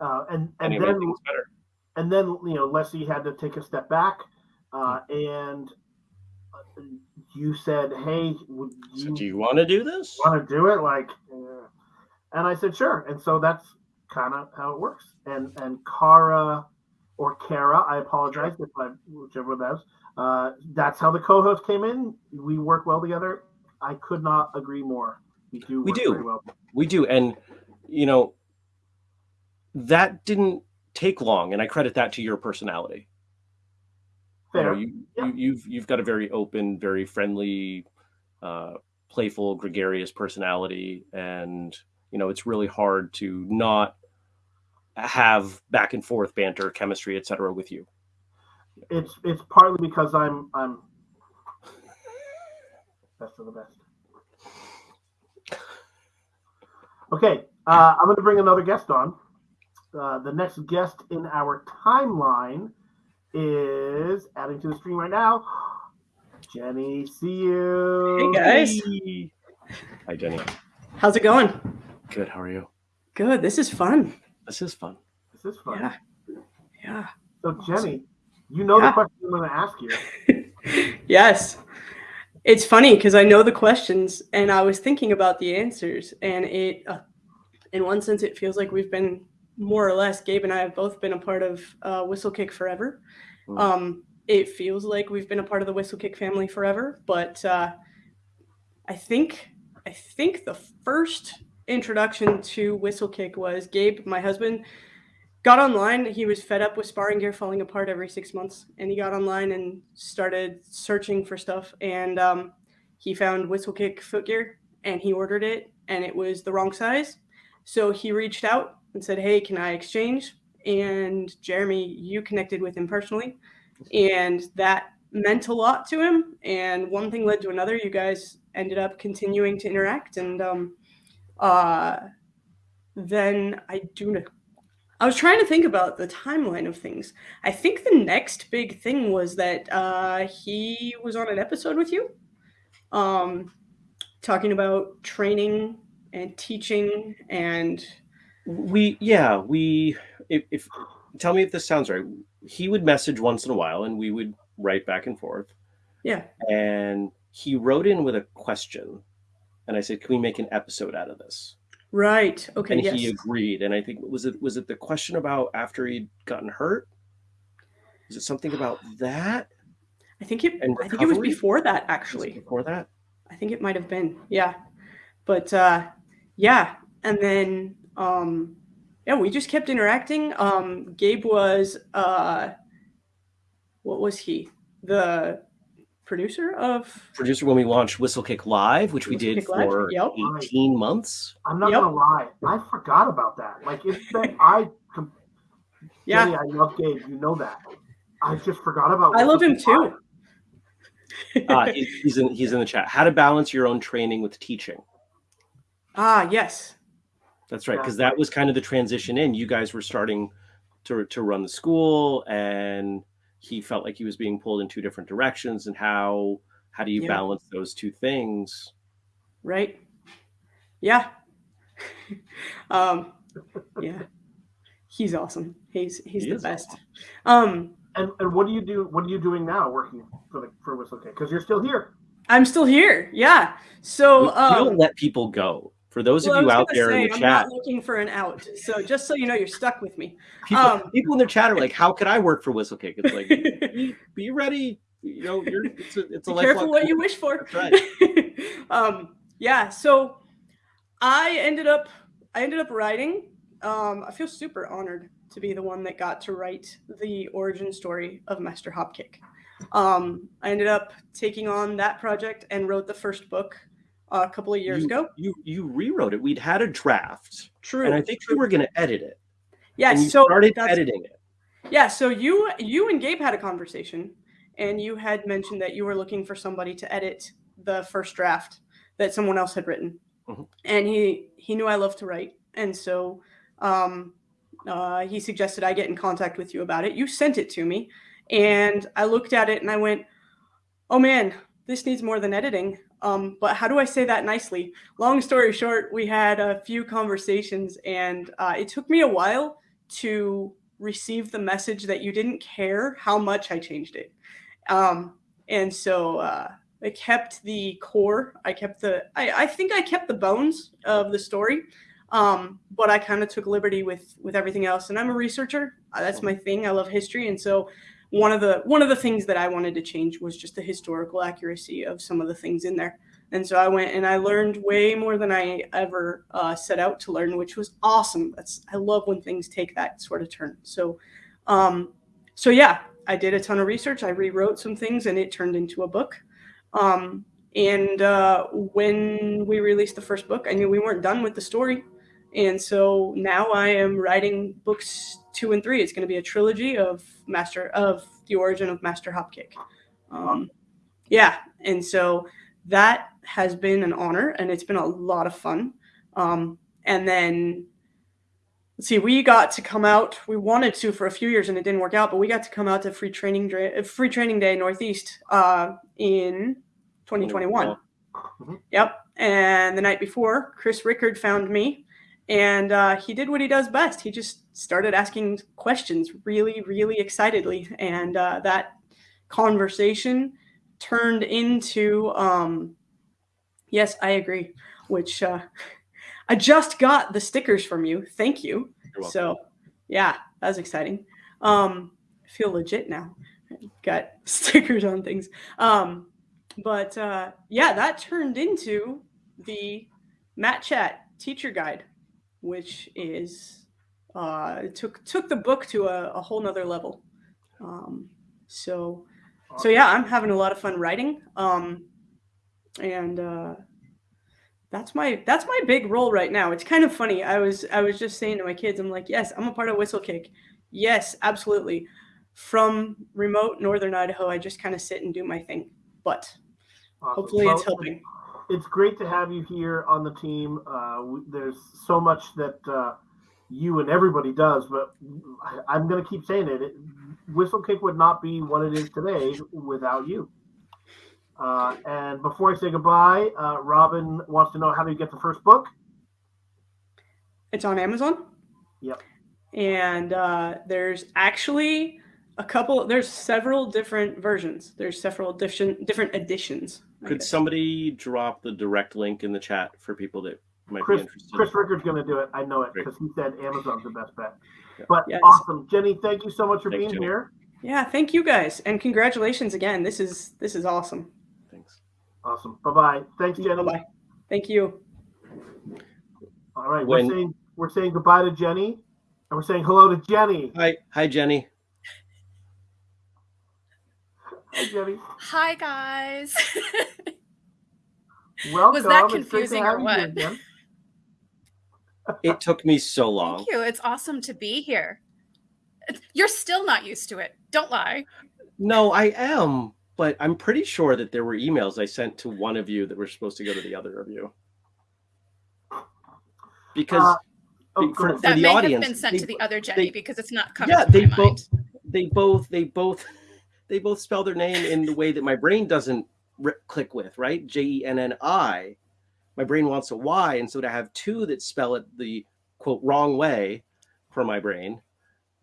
Uh, and and, and then and then you know Leslie had to take a step back, uh, and you said, "Hey, you, so do you want to do this? Want to do it?" Like, uh, and I said, "Sure." And so that's kind of how it works. And and Cara or Kara, I apologize if I whichever of those. Uh, that's how the co-host came in. We work well together. I could not agree more. We do. We do. Well. We do, and you know that didn't take long, and I credit that to your personality. Fair. You, yeah. you you've you've got a very open, very friendly, uh, playful, gregarious personality, and you know it's really hard to not have back and forth banter, chemistry, etc. with you. It's it's partly because I'm I'm best of the best. Okay, uh, I'm going to bring another guest on. Uh, the next guest in our timeline is adding to the stream right now. Jenny, see you. Hey guys. Hi Jenny. How's it going? Good. How are you? Good. This is fun. This is fun. This is fun. Yeah. Yeah. So Jenny, you know yeah. the question I'm going to ask you. yes. It's funny because I know the questions and I was thinking about the answers, and it, uh, in one sense, it feels like we've been more or less, Gabe and I have both been a part of uh, Whistlekick forever. Mm. Um, it feels like we've been a part of the Whistlekick family forever, but uh, I think I think the first introduction to Whistlekick was Gabe, my husband, got online. He was fed up with sparring gear falling apart every six months, and he got online and started searching for stuff. And um, he found Whistlekick foot gear, and he ordered it, and it was the wrong size. So he reached out and said, Hey, can I exchange? And Jeremy, you connected with him personally. And that meant a lot to him. And one thing led to another. You guys ended up continuing to interact. And um, uh, then I do. I was trying to think about the timeline of things. I think the next big thing was that uh, he was on an episode with you, um, talking about training and teaching and we yeah we if, if tell me if this sounds right. He would message once in a while and we would write back and forth. Yeah. And he wrote in with a question. And i said can we make an episode out of this? Right. Okay and yes. he agreed. And i think was it was it the question about after he'd gotten hurt? Is it something about that? I think it i think it was before that actually. before that? I think it might have been. Yeah. But uh, yeah, and then um, yeah, we just kept interacting. Um, Gabe was uh, what was he? The producer of Producer when we launched Whistlekick Live, which we did Whistlekick Live, for yep. 18 months. I'm not Yep. gonna lie, I forgot about that. Like it's been I com- yeah. Jenny, I love Gabe, you know that. I just forgot about I love him too. Uh, he's in he's in the chat. How to balance your own training with teaching. ah, yes. That's right, because that was kind of the transition in. You guys were starting to to run the school, and he felt like he was being pulled in two different directions. And how how do you Yeah. balance those two things? Right. Yeah. um, yeah. He's awesome. He's he's He the is best. Um, And and what do you do? What are you doing now, working for the for Whistlekick? Because you're still here. I'm still here. Yeah. So you, you um, don't let people go. For those well, of you out there say, in the I'm chat, not looking for an out. So just so you know, you're stuck with me. people, um, people in the chat are like, "How could I work for Whistlekick?" It's like, be, be ready. You know, you're, it's a, it's a Be careful what you wish for. Right. um, yeah. So I ended up I ended up writing. Um, I feel super honored to be the one that got to write the origin story of Master Hopkick. Um, I ended up taking on that project and wrote the first book a couple of years you, ago. You you rewrote it. We'd had a draft, True. and I think you were going to edit it. yeah. So started editing it. Yeah, so you you and Gabe had a conversation and you had mentioned that you were looking for somebody to edit the first draft that someone else had written. Mhm. And he he knew I love to write. And so um uh, he suggested I get in contact with you about it. You sent it to me and I looked at it and I went, "Oh man, this needs more than editing." Um, but how do I say that nicely? Long story short, we had a few conversations, and uh, it took me a while to receive the message that you didn't care how much I changed it. Um, and so uh, I kept the core. I kept the. I, I think I kept the bones of the story, um, but I kind of took liberty with with everything else. And I'm a researcher. Uh, that's my thing. I love history, and so one of the one of the things that I wanted to change was just the historical accuracy of some of the things in there. And so I went and I learned way more than I ever uh, set out to learn, which was awesome. That's I love when things take that sort of turn. So, um, so yeah, I did a ton of research. I rewrote some things, and it turned into a book. Um, and uh, when we released the first book, I knew we weren't done with the story, and so now I am writing books two and three. It's going to be a trilogy of Master of the origin of Master Hopkick. Um, yeah, and so that has been an honor, and it's been a lot of fun. Um, and then let's see, we got to come out. We wanted to for a few years, and it didn't work out. But we got to come out to free training Dra- free training day Northeast uh, in 2021. Mhm. Yep. And the night before, Chris Rickard found me, and uh, he did what he does best. He just started asking questions really, really excitedly, and uh, that conversation turned into um, yes, I agree. Which uh, I just got the stickers from you. Thank you. So yeah, that was exciting. Um, I feel legit now. Got stickers on things. Um, but uh, yeah, that turned into the Mat Chat teacher guide, which is uh, took took the book to a, a whole nother level. Um, so so yeah, I'm having a lot of fun writing. Um, and uh, that's my that's my big role right now. It's kind of funny. I was I was just saying to my kids, I'm like, yes, I'm a part of Whistlekick. Yes, absolutely. From remote northern Idaho, I just kind of sit and do my thing. But hopefully it's helping. It's great to have you here on the team. Uh, we, there's so much that uh, you and everybody does, but I, I'm going to keep saying it. it. Whistlekick would not be what it is today without you. Uh, and before I say goodbye, uh, Robin wants to know how do you get the first book? It's on Amazon. Yep. And uh, there's actually a couple. There's several different versions. There's several different different editions. I Could guess. somebody drop the direct link in the chat for people that might Chris, be interested? Chris Rickard's going to do it. I know it because he said Amazon's the best bet. Yeah. But Yes. awesome, Jenny. Thank you so much for Thanks, being Jenny. here. Yeah, thank you guys, and congratulations again. This is this is awesome. Thanks. Awesome. Bye bye. Thanks, Jenny. Bye-bye. Thank you. All right, When- we're saying we're saying goodbye to Jenny, and we're saying hello to Jenny. Hi, hi, Jenny. Hi, Jenny. Hi guys. Welcome. Was that It's great to confusing or what? It took me so long. Thank you. It's awesome to be here. You're still not used to it. Don't lie. No, I am, but I'm pretty sure that there were emails I sent to one of you that were supposed to go to the other of you. Because Uh, Oh, for- That the may audience, have been sent they- to the other Jenny they- because it's not coming yeah, to they my mind. both they both they both they both spell their name in the way that my brain doesn't click with, right? J E N N I. My brain wants a Y, and so to have two that spell it the quote wrong way for my brain,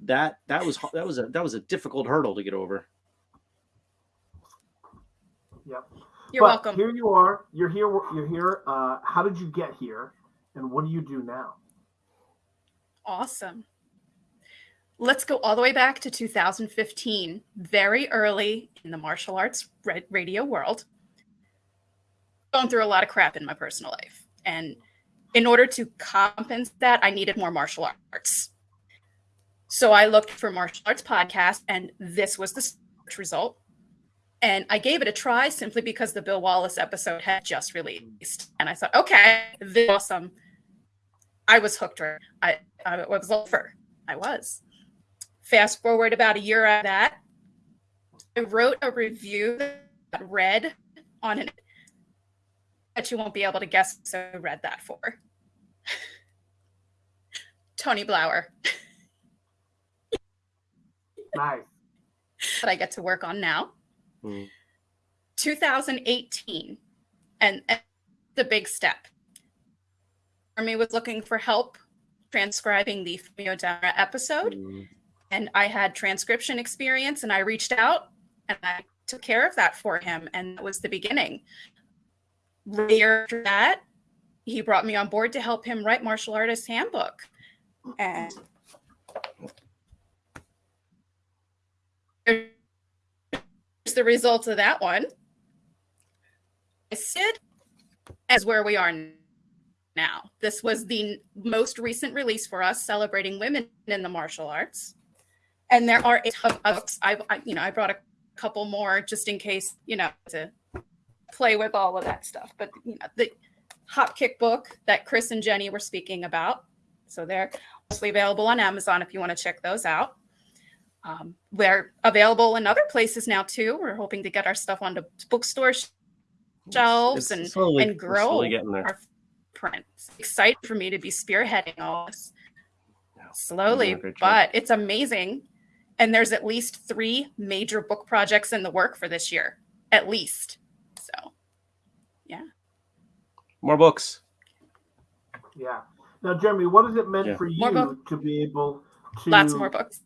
that that was that was a that was a difficult hurdle to get over. Yep. You're But welcome. Here you are. You're here. You're here. Uh, how did you get here, and what do you do now? Awesome. Let's go all the way back to 2015, very early in the martial arts radio world. Going through a lot of crap in my personal life. And in order to compensate that, I needed more martial arts. So I looked for martial arts podcast, and this was the search result. And I gave it a try simply because the Bill Wallace episode had just released. And I thought, okay, this is awesome. I was hooked. Right? I, I was over. I was. Fast forward about a year after that, I wrote a review that read on an that you won't be able to guess. So I read that for Tony Blauer Nice. that I get to work on now. Hmm. 2018, and, and the big step. Army was looking for help transcribing the Dara episode. Mm. And I had transcription experience and I reached out and I took care of that for him and that was the beginning. Later after that, he brought me on board to help him write Martial Artist Handbook. And here's the results of that one. Sid as where we are now. This was the most recent release for us celebrating women in the martial arts and there are a ton of books. I, I, you know, I brought a couple more just in case, you know, to play with all of that stuff. But you know, the Hopkick book that Chris and Jenny were speaking about, so they're mostly available on Amazon if you want to check those out. Um, they're available in other places now too. We're hoping to get our stuff onto bookstore shelves It's and slowly- and grow slowly getting there. our print. It's exciting for me to be spearheading all this slowly, you're doing a great job. but it's amazing. And there's at least three major book projects in the work for this year, at least. So yeah. More books. Yeah. Now, Jeremy, what has it meant Yeah. for More you book- to be able to lots more books.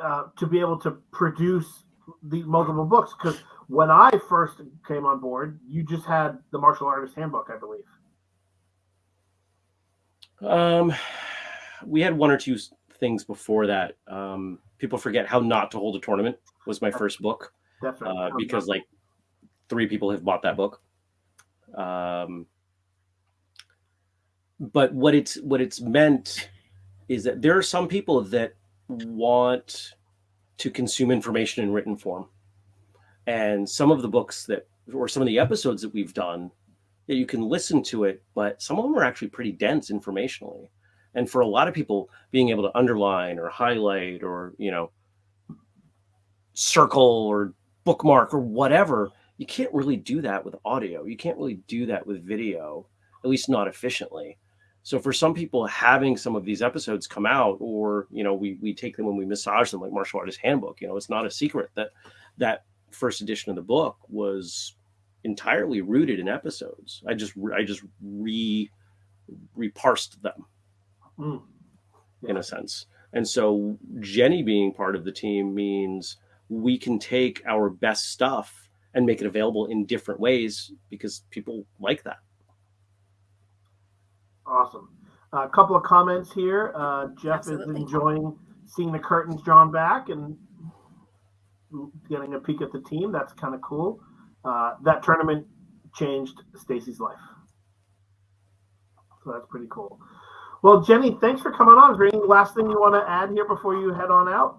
uh, to be able to produce the multiple books? Because when I first came on board, you just had the martial artist handbook, I believe. Um, we had one or two things before that. Um, people forget how not to hold a tournament was my first book. Uh, because like three people have bought that book. Um, but what it's what it's meant is that there are some people that want to consume information in written form, and some of the books that or some of the episodes that we've done that you can listen to it, but some of them are actually pretty dense informationally. And for a lot of people, being able to underline or highlight or you know circle or bookmark or whatever, you can't really do that with audio. You can't really do that with video, at least not efficiently. So for some people, having some of these episodes come out, or you know, we we take them when we massage them, like Martial Artist Handbook. You know, it's not a secret that that first edition of the book was entirely rooted in episodes. I just I just re reparsed them Mm. in a sense. And so Jenny being part of the team means we can take our best stuff and make it available in different ways because people like that. Awesome. A couple of comments here. Uh, Jeff Absolutely. is enjoying seeing the curtains drawn back and getting a peek at the team. That's kind of cool. Uh, that tournament changed Stacy's life. So that's pretty cool. Well, Jenny, thanks for coming on. Is there any last thing you want to add here before you head on out?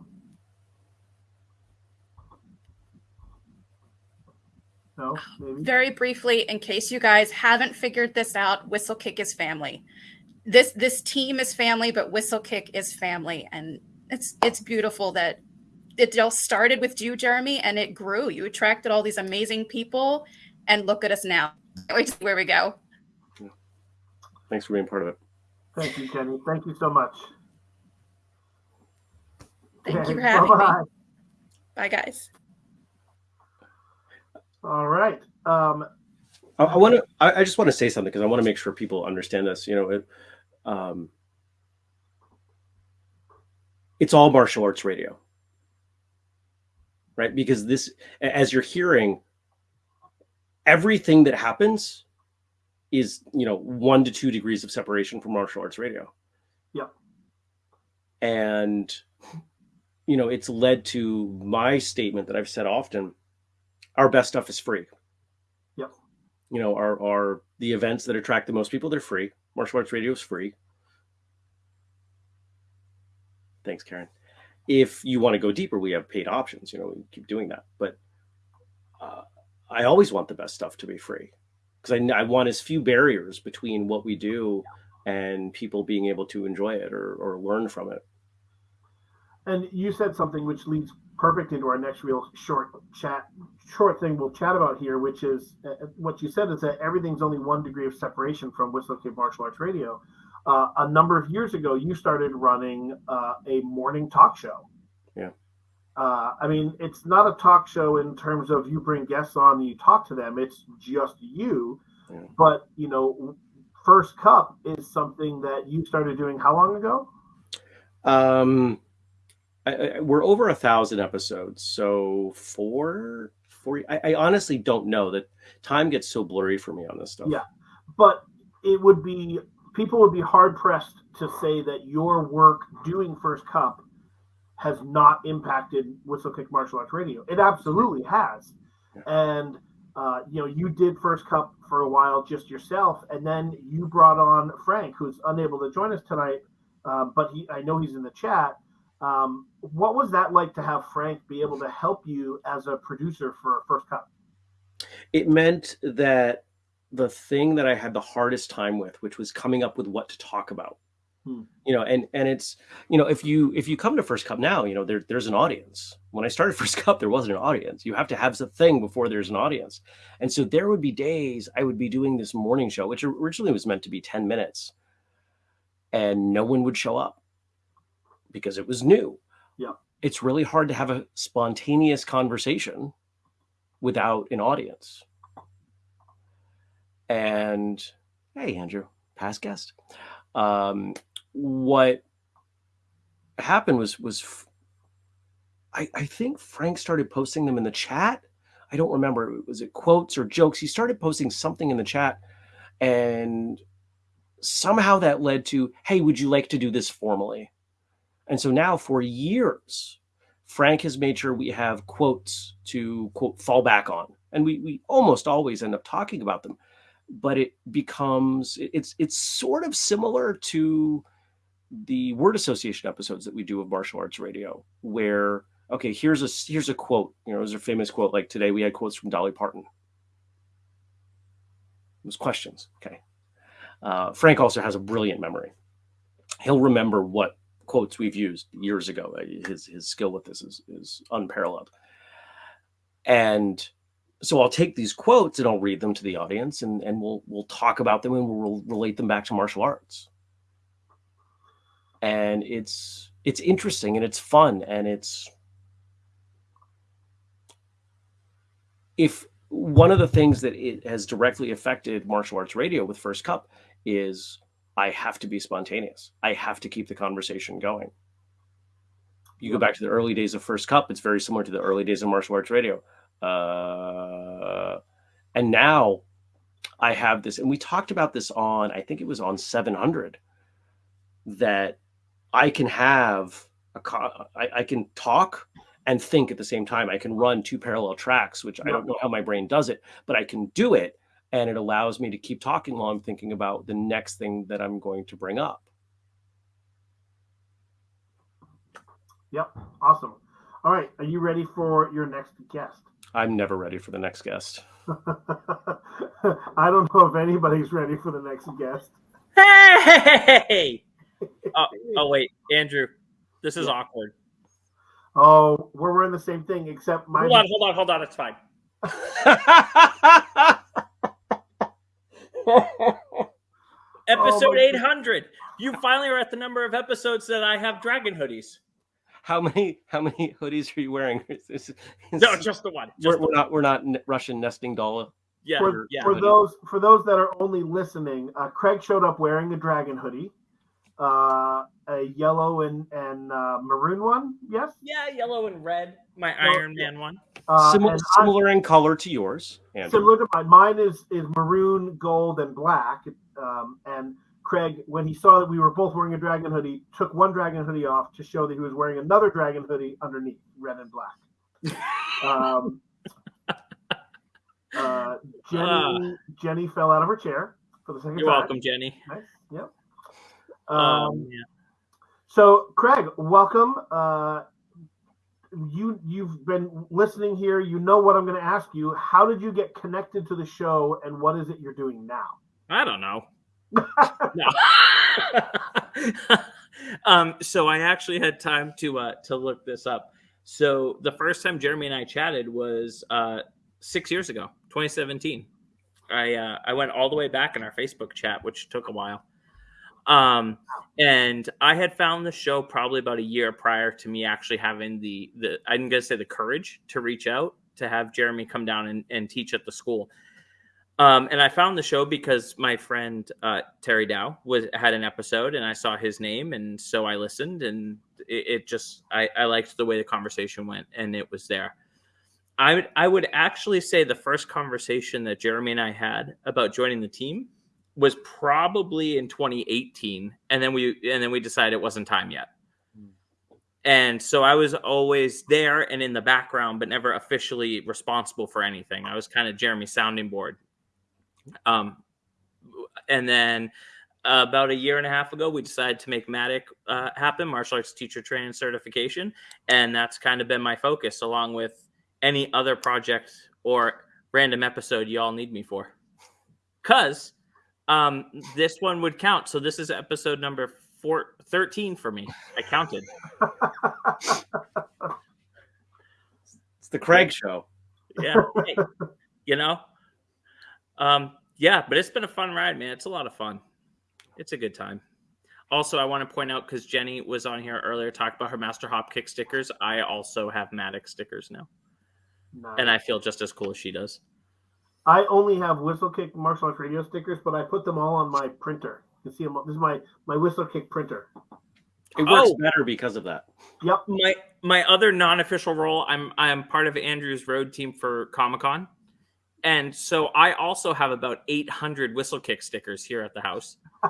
No, maybe. Very briefly, in case you guys haven't figured this out, Whistlekick is family. This this team is family, but Whistlekick is family, and it's it's beautiful that it all started with you, Jeremy, and it grew. You attracted all these amazing people, and look at us now. Wait to see where we go. Thanks for being part of it. Thank you, Jenny. Thank you so much. Thank Okay, you for having bye-bye. me. Bye, guys. All right. Um, I, I want to. I, I just want to say something because I want to make sure people understand this. You know, it, um, it's all martial arts radio, right? Because this, as you're hearing, everything that happens is you know one to two degrees of separation from martial arts radio. Yeah. And you know, it's led to my statement that I've said often: our best stuff is free Yeah. you know, are are the events that attract the most people. They're free. Martial arts radio is free. Thanks, Karen. If you want to go deeper, we have paid options. You know, we keep doing that. But uh, I always want the best stuff to be free because I, I want as few barriers between what we do and people being able to enjoy it or, or learn from it. and you said something which leads perfect into our next real short chat, short thing we'll chat about here, which is uh, what you said is that everything's only one degree of separation from Whistlekick Martial Arts Radio. Uh, a number of years ago, you started running uh, a morning talk show. Yeah. Uh, I mean, it's not a talk show in terms of you bring guests on and you talk to them. It's just you. Yeah. But you know, First Cup is something that you started doing how long ago? Um, I, I, we're over a thousand episodes, so four, four. I, I honestly don't know. That time gets so blurry for me on this stuff. Yeah. But it would be people would be hard pressed to say that your work doing First Cup has not impacted Whistlekick Martial Arts Radio. It absolutely has. Yeah. And uh, you know, you did First Cup for a while just yourself, and then you brought on Frank, who's unable to join us tonight, uh, but he I know he's in the chat. Um, what was that like to have Frank be able to help you as a producer for First Cup? It meant that the thing that I had the hardest time with, which was coming up with what to talk about. Hmm. You know, and and it's you know if you if you come to First Cup now, you know there there's an audience. When I started First Cup, there wasn't an audience. You have to have the thing before there's an audience, and so there would be days I would be doing this morning show, which originally was meant to be ten minutes, and no one would show up because it was new. Yeah. It's really hard to have a spontaneous conversation without an audience. And hey, Andrew, past guest. Um, what happened was was I, I think Frank started posting them in the chat. I don't remember. Was it quotes or jokes? He started posting something in the chat, and somehow that led to, "Hey, would you like to do this formally?" And so now, for years, Frank has made sure we have quotes to quote fall back on, and we we almost always end up talking about them. But it becomes it's it's sort of similar to the word association episodes that we do of martial arts radio, where okay, here's a here's a quote. You know, there's a famous quote like today we had quotes from Dolly Parton. It was questions. Okay. Uh, Frank also has a brilliant memory. He'll remember what quotes we've used years ago. Uh, His his skill with this is is unparalleled. And so I'll take these quotes and I'll read them to the audience, and and we'll we'll talk about them and we'll relate them back to martial arts. And it's it's interesting and it's fun and it's if one of the things that it has directly affected martial arts radio with First Cup is I have to be spontaneous. I have to keep the conversation going. You go back to the early days of First Cup, it's very similar to the early days of martial arts radio. Uh, and now I have this, and we talked about this on, I think it was on 700, that I can have a, co- I, I can talk and think at the same time. I can run two parallel tracks, which I don't know how my brain does it, but I can do it. and it allows me to keep talking while I'm thinking about the next thing that I'm going to bring up. Yep. Awesome. All right. Are you ready for your next guest? I'm never ready for the next guest. I don't know if anybody's ready for the next guest. Hey! Oh, oh wait, Andrew, this is Yeah. awkward. Oh, we're wearing the same thing, except my. Hold on, hold on, hold on. It's fine. Episode my 800. You finally are at the number of episodes that I have dragon hoodies. how many how many hoodies are you wearing? Is- No, just the one. we're, the we're not we're not Russian nesting doll. yeah, for, yeah. for those for those that are only listening, uh, Craig showed up wearing a dragon hoodie, uh, a yellow and and uh, maroon one. Yes. Yeah, yellow and red. My Well, Iron Man one. Uh, similar, and I'm- in color to yours, Andrew. similar to mine. Mine is is maroon, gold, and black. Um, and Craig, when he saw that we were both wearing a dragon hoodie, took one dragon hoodie off to show that he was wearing another dragon hoodie underneath, red and black. um, uh, Jenny Jenny fell out of her chair for the second You're time. welcome, Jenny. Nice. Yep. Um, Um, yeah. so, Craig, welcome. Uh, you you've been listening here. You know what I'm going to ask you. How did you get connected to the show, and what is it you're doing now? I don't know. um, so I actually had time to uh, to look this up. So the first time Jeremy and I chatted was uh, six years ago, 2017. I uh, I went all the way back in our Facebook chat, which took a while. Um, and I had found the show probably about a year prior to me actually having the the I'm gonna say the courage to reach out to have Jeremy come down and, and teach at the school. Um, and I found the show because my friend uh, Terry Dow was had an episode, and I saw his name, and so I listened, and it, it just I, I liked the way the conversation went, and it was there. I would I would actually say the first conversation that Jeremy and I had about joining the team was probably in 2018, and then we and then we decided it wasn't time yet. And so I was always there and in the background, but never officially responsible for anything. I was kind of Jeremy's sounding board. Um, and then uh, about a year and a half ago, we decided to make Matic uh, happen, martial arts teacher training certification, and that's kind of been my focus, along with any other project or random episode you all need me for. Cause um, this one would count. So this is episode number four, 13 for me. I counted. It's the Craig show. yeah hey, you know? Um yeah but it's been a fun ride man. It's a lot of fun. It's a good time. Also i want to point out because jenny was on here earlier talked about her master hopkick stickers. I also have matic stickers now. And i feel just as cool as she does I only have whistlekick martial arts radio stickers, but I put them all on my printer. You can see them. This is my my whistlekick printer. It works Oh. better because of that. Yep. my my other non-official role i'm i'm part of andrew's road team for comic-con and so i also have about 800 whistlekick stickers here at the house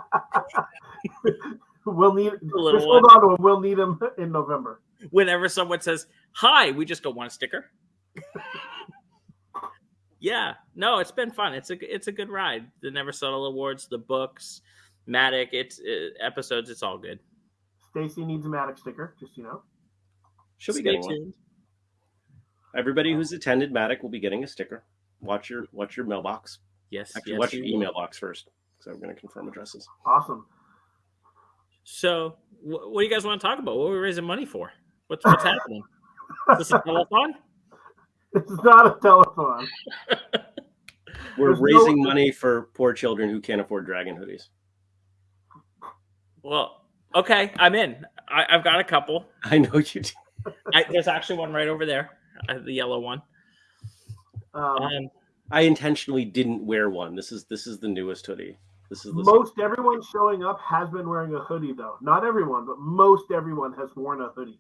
We'll need. little Just hold on to them. We'll need them in November. whenever someone says hi we just go one sticker yeah no it's been fun it's a it's a good ride the never settle awards the books matic it's uh, episodes it's all good Stacy needs a Matic sticker, just so you know. She'll be Stay getting one. Everybody who's attended Matic will be getting a sticker. Watch your watch your mailbox. yes Actually, yes, watch your we will. email box first. because I'm going to confirm addresses. Awesome. so wh- what do you guys want to talk about what are we raising money for what's what's happening is this a telethon It's not a telethon. We're There's no- raising money for poor children who can't afford dragon hoodies. well okay i'm in I, i've got a couple I know you do. I, there's actually one right over there uh, the yellow one Um, um, I intentionally didn't wear one. This is this is the newest hoodie. This is the most everyone showing up has been wearing a hoodie, though. Not everyone, but most everyone has worn a hoodie.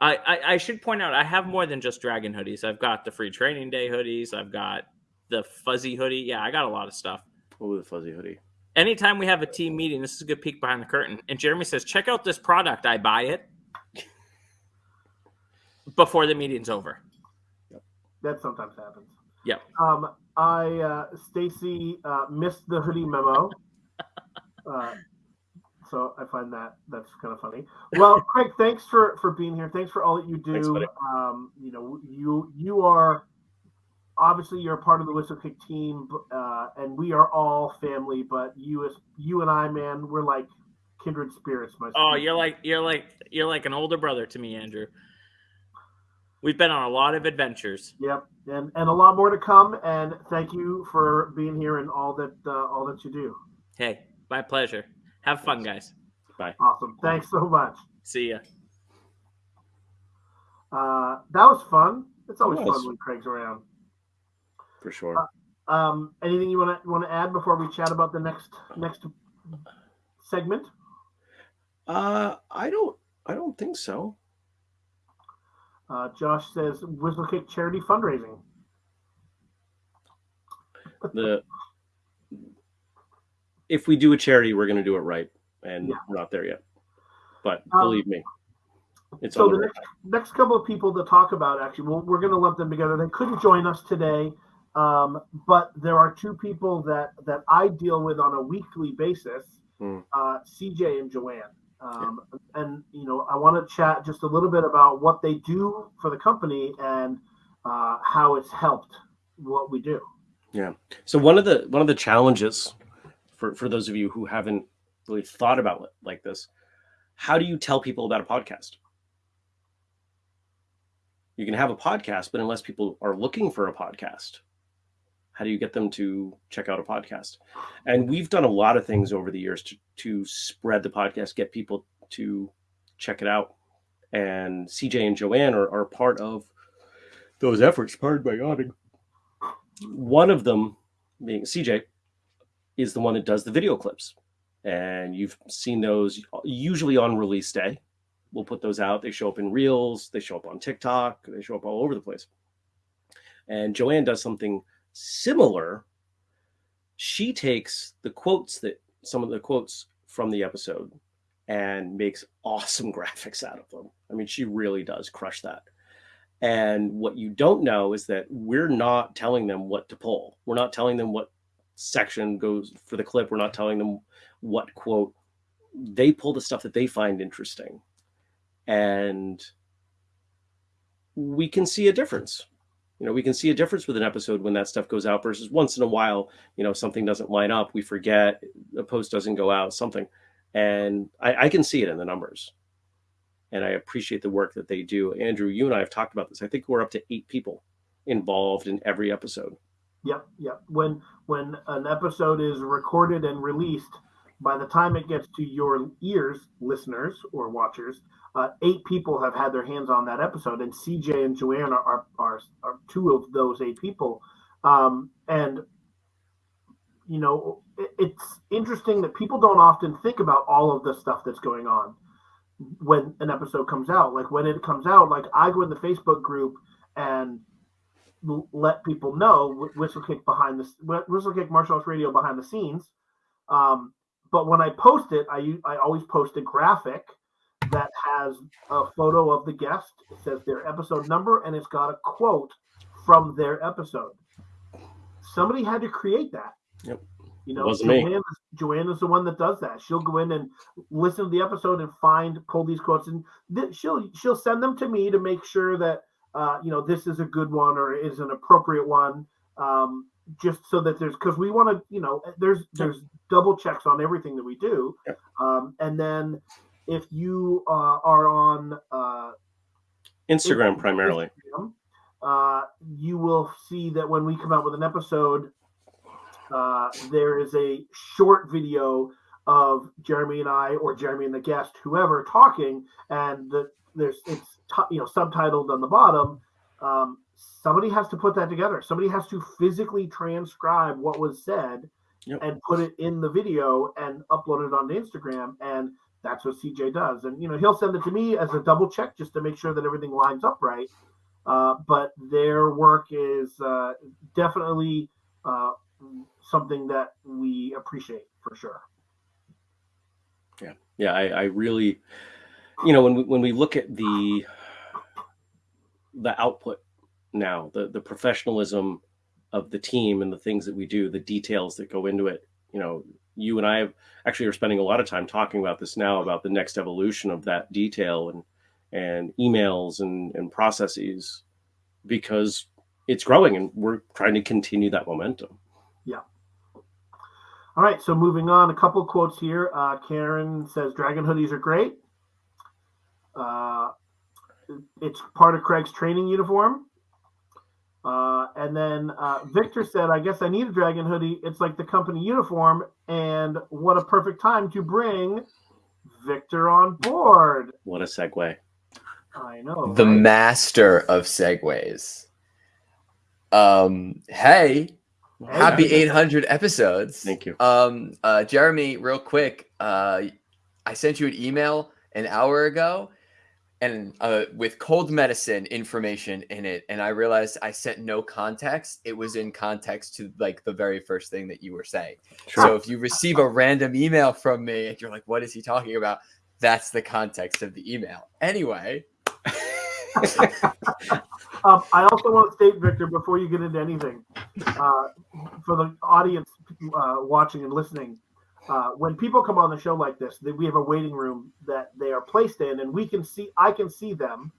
I, I, I should point out I have more than just dragon hoodies. I've got the free training day hoodies. I've got the fuzzy hoodie. Yeah, I got a lot of stuff. oh, the fuzzy hoodie. Anytime we have a team meeting, this is a good peek behind the curtain. And Jeremy says, "Check out this product." I buy it before the meeting's over. That sometimes happens. Yep. Um, I uh, Stacy uh, missed the hoodie memo. Uh, so I find that that's kind of funny. Well, Craig, thanks for for being here. Thanks for all that you do. buddy. um, you know, you you are obviously you're a part of the Whistlekick team, uh, and we are all family. But you as you and I, man, we're like kindred spirits. My Oh, you're like you're like you're like an older brother to me, Andrew. We've been on a lot of adventures. Yep, and and a lot more to come. And thank you for being here and all that uh, all that you do. Hey, my pleasure. Have fun, guys. Bye. Awesome. Thanks so much. See ya. Uh, that was fun. It's always It fun when Craig's around. for sure. Um, anything you want to want to add before we chat about the next next segment? Uh, I don't. I don't think so. Uh, Josh says Whistlekick charity fundraising. The if we do a charity, we're going to do it right, and Yeah. we're not there yet. But Um, believe me, it's So the next, next couple of people to talk about, actually, we'll, we're going to lump them together. They couldn't join us today, um, but there are two people that that I deal with on a weekly basis, Hmm. uh, CJ and Joanne. Um, And you know, I want to chat just a little bit about what they do for the company and uh, how it's helped what we do. Yeah. So one of the one of the challenges for for those of you who haven't really thought about it like this, how do you tell people about a podcast? You can have a podcast, but unless people are looking for a podcast, how do you get them to check out a podcast? And we've done a lot of things over the years to to spread the podcast, get people to check it out. And CJ and Joanne are, are part of those efforts. Pardon my yawning one of them being CJ is the one that does the video clips. And you've seen those usually on release day. We'll put those out. They show up in Reels, they show up on TikTok, they show up all over the place. And Joanne does something similar. She takes the quotes that some of the quotes from the episode and makes awesome graphics out of them. I mean, she really does crush that. And what you don't know is that we're not telling them what to pull. We're not telling them what section goes for the clip. We're not telling them what quote. They pull the stuff that they find interesting. And we can see a difference. You know, we can see a difference with an episode when that stuff goes out versus once in a while, you know, something doesn't line up, we forget, a post doesn't go out, something. And I, I can see it in the numbers and I appreciate the work that they do. Andrew, you and I have talked about this. I think we're up to eight people involved in every episode. Yep, yep. When when an episode is recorded and released, by the time it gets to your ears, listeners or watchers, uh, eight people have had their hands on that episode, and CJ and Joanne are are, are, are two of those eight people. Um, and you know, it, it's interesting that people don't often think about all of the stuff that's going on when an episode comes out. Like when it comes out, like I go in the Facebook group and let people know Wh- Whistlekick behind the Wh- Whistlekick Martial Arts Radio behind the scenes. Um, but when I post it, I I always post a graphic that has a photo of the guest. It says their episode number and it's got a quote from their episode. Somebody had to create that. Yep. You know, Joanne is the one that does that. She'll go in and listen to the episode and find pull these quotes and th- she'll she'll send them to me to make sure that uh, you know this is a good one or is an appropriate one um, just so that there's because we want to you know there's there's double checks on everything that we do. Um, and then if you uh, are on uh, Instagram primarily. Instagram, uh, you will see that when we come out with an episode, uh, there is a short video of Jeremy and I, or Jeremy and the guest, whoever, talking, and the, there's it's you know subtitled on the bottom. Um, somebody has to put that together. Somebody has to physically transcribe what was said Yep. and put it in the video and upload it onto Instagram. And that's what CJ does. And you know he'll send it to me as a double check just to make sure that everything lines up right. Uh, but their work is uh, definitely uh, something that we appreciate for sure. Yeah yeah, I, I really, you know, when we, when we look at the the output now, the the professionalism of the team and the things that we do, the details that go into it. You know, you and I have, actually are spending a lot of time talking about this now about the next evolution of that detail and and emails and and processes because it's growing and we're trying to continue that momentum. Yeah. All right, so moving on, a couple quotes here. Uh, Karen says Dragon hoodies are great. Uh, it's part of Craig's training uniform. Uh, and then uh, Victor said, I guess I need a dragon hoodie. It's like the company uniform. And what a perfect time to bring Victor on board. What a segue. I know. The right? master of segues. Um, hey, happy 800 episodes. Thank you. Um, uh, Jeremy, real quick, uh, I sent you an email an hour ago and uh, with cold medicine information in it and i realized i sent no context it was in context to like the very first thing that you were saying. So if you receive a random email from me and you're like what is he talking about? That's the context of the email. Anyway. Um, I also want to state, Victor, before you get into anything, uh, for the audience uh, watching and listening, uh, when people come on the show like this, that we have a waiting room that they are placed in, and we can see, I can see them,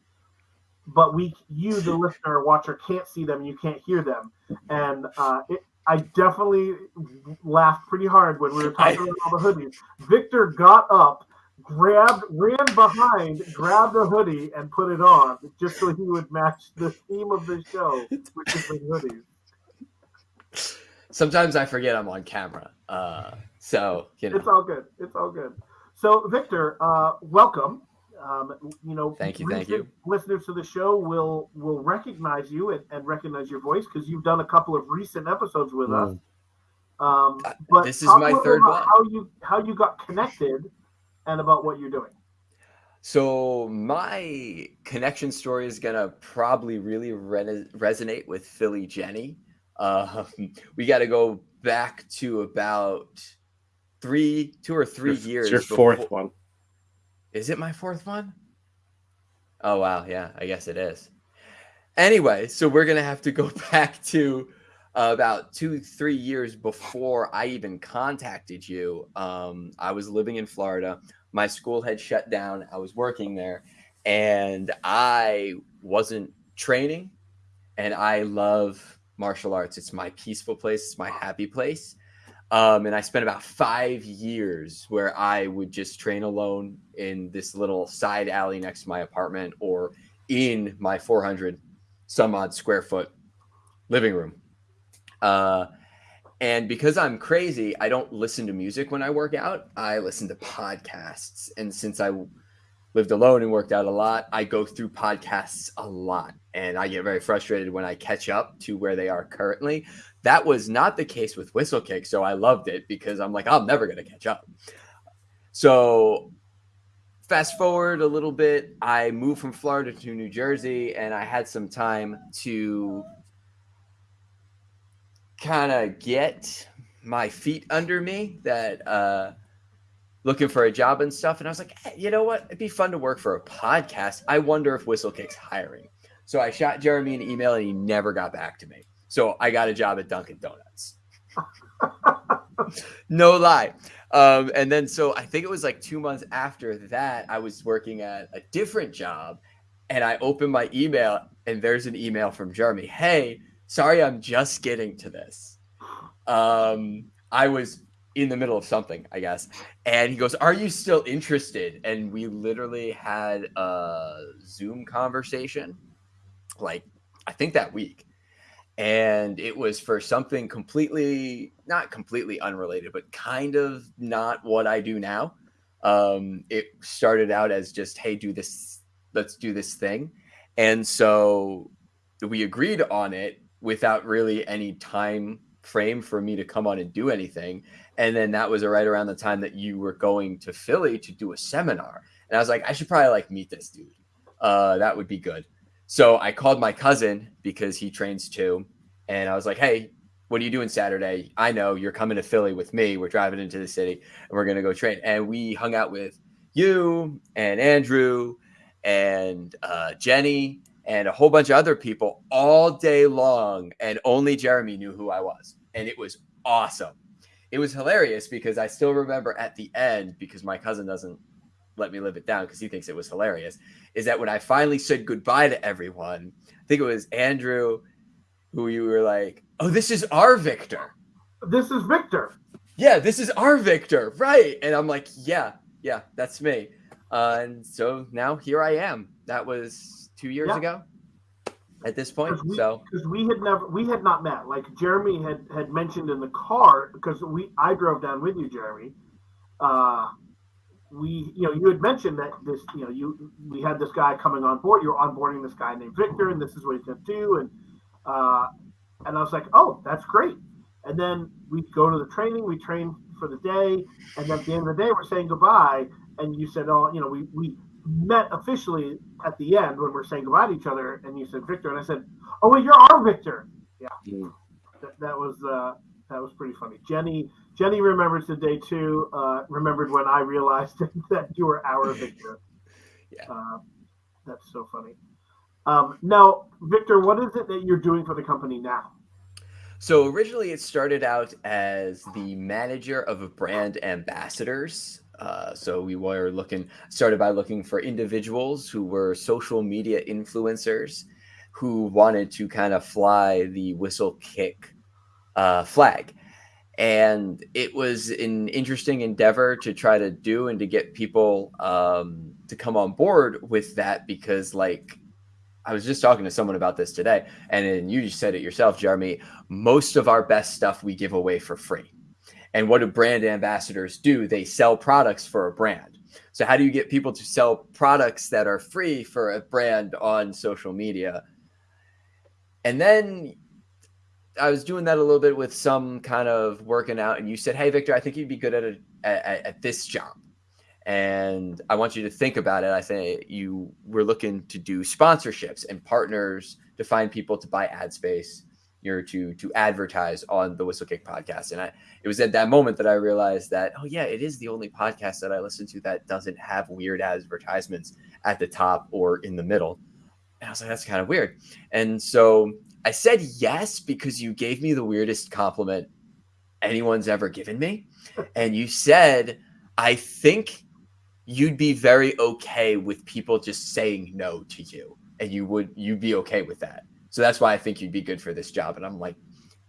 but we, you, the listener or watcher, can't see them, and you can't hear them, and uh, it, I definitely laughed pretty hard when we were talking about all the hoodies. Victor got up, grabbed, ran behind, grabbed a hoodie, and put it on just so he would match the theme of the show, which is the hoodies. sometimes i forget i'm on camera uh, so you know It's all good. It's all good. So, Victor, uh, welcome. Um, you know, Thank you, thank you. Listeners to the show will will recognize you and, and recognize your voice because you've done a couple of recent episodes with us. Um, Uh, but this is my third one. How you how you got connected and about what you're doing. So my connection story is gonna probably really re- resonate with Philly Jenny. Um, we got to go back to about three, two or three It's years. your fourth before- one. Is it my fourth one? Oh wow, yeah, I guess it is. Anyway, so we're gonna have to go back to uh, about two, three years before I even contacted you. Um, I was living in Florida. My school had shut down. I was working there, and I wasn't training. And I love martial arts. It's my peaceful place. It's my happy place. Um, and I spent about five years where I would just train alone in this little side alley next to my apartment or in my 400 some odd square foot living room. Uh, and because I'm crazy, I don't listen to music when I work out. I listen to podcasts. And since I lived alone and worked out a lot, I go through podcasts a lot. And I get very frustrated when I catch up to where they are currently. That was not the case with Whistlekick. So I loved it because I'm like, I'm never going to catch up. So fast forward a little bit, I moved from Florida to New Jersey and I had some time to kind of get my feet under me that uh looking for a job and stuff and i was like hey, you know what? It'd be fun to work for a podcast. I wonder if whistlekick's hiring. So i shot jeremy an email and he never got back to me. So i got a job at dunkin donuts. No lie. Um, and then so i think it was like two months after that i was working at a different job and i opened my email and there's an email from jeremy. Hey sorry i'm just getting to this. Um i was in the middle of something i guess. And he goes are you still interested? And we literally had a zoom conversation like i think that week. And it was for something completely not completely unrelated but kind of not what i do now. Um it started out as just hey do this let's do this thing. And so we agreed on it without really any time frame for me to come on and do anything. And then that was right around the time that you were going to philly to do a seminar. And i was like i should probably like meet this dude. Uh that would be good. So i called my cousin because he trains too. And i was like hey what are you doing saturday? I know you're coming to philly with me. We're driving into the city and we're going to go train. And we hung out with you and andrew and uh, jenny and a whole bunch of other people all day long, and only Jeremy knew who I was, and it was awesome. It was hilarious because I still remember at the end because my cousin doesn't let me live it down because he thinks it was hilarious. Is that when I finally said goodbye to everyone? I think it was Andrew, who you were like, "Oh, this is our Victor." This is Victor. Yeah, this is our Victor, right? And I'm like, "Yeah, yeah, that's me." Uh, and so now here I am. That was two years Yeah. ago. At this point, we, so 'cause we had never we had not met. Like Jeremy had had mentioned in the car because we I drove down with you, Jeremy. Uh, we you know you had mentioned that this you know you we had this guy coming on board. You were onboarding this guy named Victor, and this is what he's going to do. And uh, and I was like, oh, that's great. And then we go to the training. We train for the day, and at the end of the day, we're saying goodbye. And you said, oh, you know, we we met officially at the end when we're saying goodbye to each other. And you said Victor, and I said, oh, wait, you're our Victor. Yeah, Mm. that, that was uh, that was pretty funny. Jenny Jenny remembers the day too. Uh, remembered when I realized that you were our Victor. Yeah. Uh, that's so funny. Um, now, Victor, what is it that you're doing for the company now? So originally, it started out as the manager of brand ambassadors. Uh, so we were looking, started by looking for individuals who were social media influencers who wanted to kind of fly the whistlekick uh, flag. And it was an interesting endeavor to try to do and to get people um, to come on board with that because, like, I was just talking to someone about this today, and you just said it yourself, Jeremy. Most of our best stuff we give away for free. And what do brand ambassadors do? They sell products for a brand. So, how do you get people to sell products that are free for a brand on social media? And then I was doing that a little bit with some kind of working out, and you said, "Hey, Victor, I think you'd be good at a, at, at this job." and I want you to think about it. I think you were looking to do sponsorships and partners to find people to buy ad space, to to advertise on the Whistlekick podcast. And I, it was at that moment that I realized that oh yeah, it is the only podcast that I listen to that doesn't have weird advertisements at the top or in the middle. And I was like, that's kind of weird. And so I said yes because you gave me the weirdest compliment anyone's ever given me, and you said. I think you'd be very okay with people just saying no to you and you would you'd be okay with that so that's why i think you'd be good for this job. And i'm like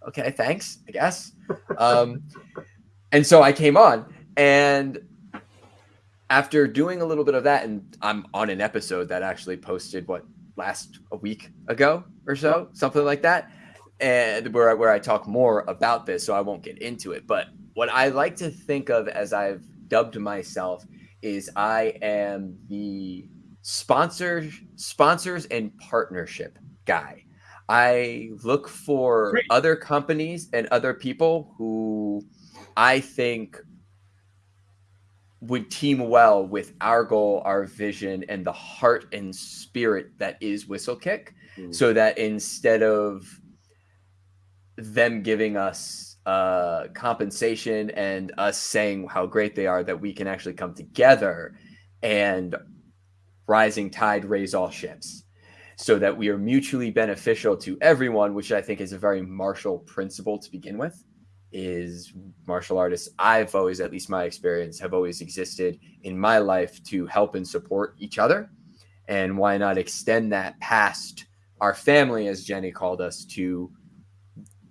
okay thanks i guess. Um, and so i came on and after doing a little bit of that and i'm on an episode that actually posted what last a week ago or so? Something like that. And where, where i talk more about this so i won't get into it. But what i like to think of as i've dubbed myself is I am the sponsor sponsors and partnership guy. I look for Great. other companies and other people who I think would team well with our goal, our vision, and the heart and spirit that is Whistlekick. Mm. So that instead of them giving us uh, compensation and us saying how great they are, that we can actually come together and rising tide raise all ships so that we are mutually beneficial to everyone, which I think is a very martial principle to begin with. Is martial artists, I've always, at least my experience, have always existed in my life to help and support each other. And why not extend that past our family, as Jenny called us, to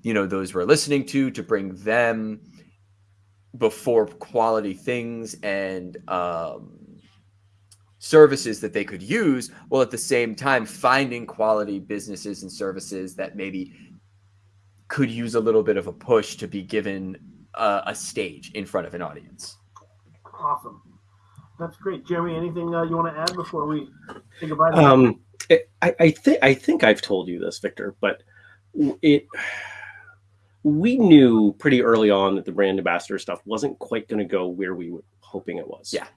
you know those we're listening to to bring them before quality things and um, services that they could use while at the same time finding quality businesses and services that maybe could use a little bit of a push to be given a, a stage in front of an audience Awesome. That's great, Jeremy. Anything uh, you want to add before we say goodbye? to Um, it, I, I think I think I've told you this, Victor, but it we knew pretty early on that the brand ambassador stuff wasn't quite going to go where we were hoping it was. Yeah.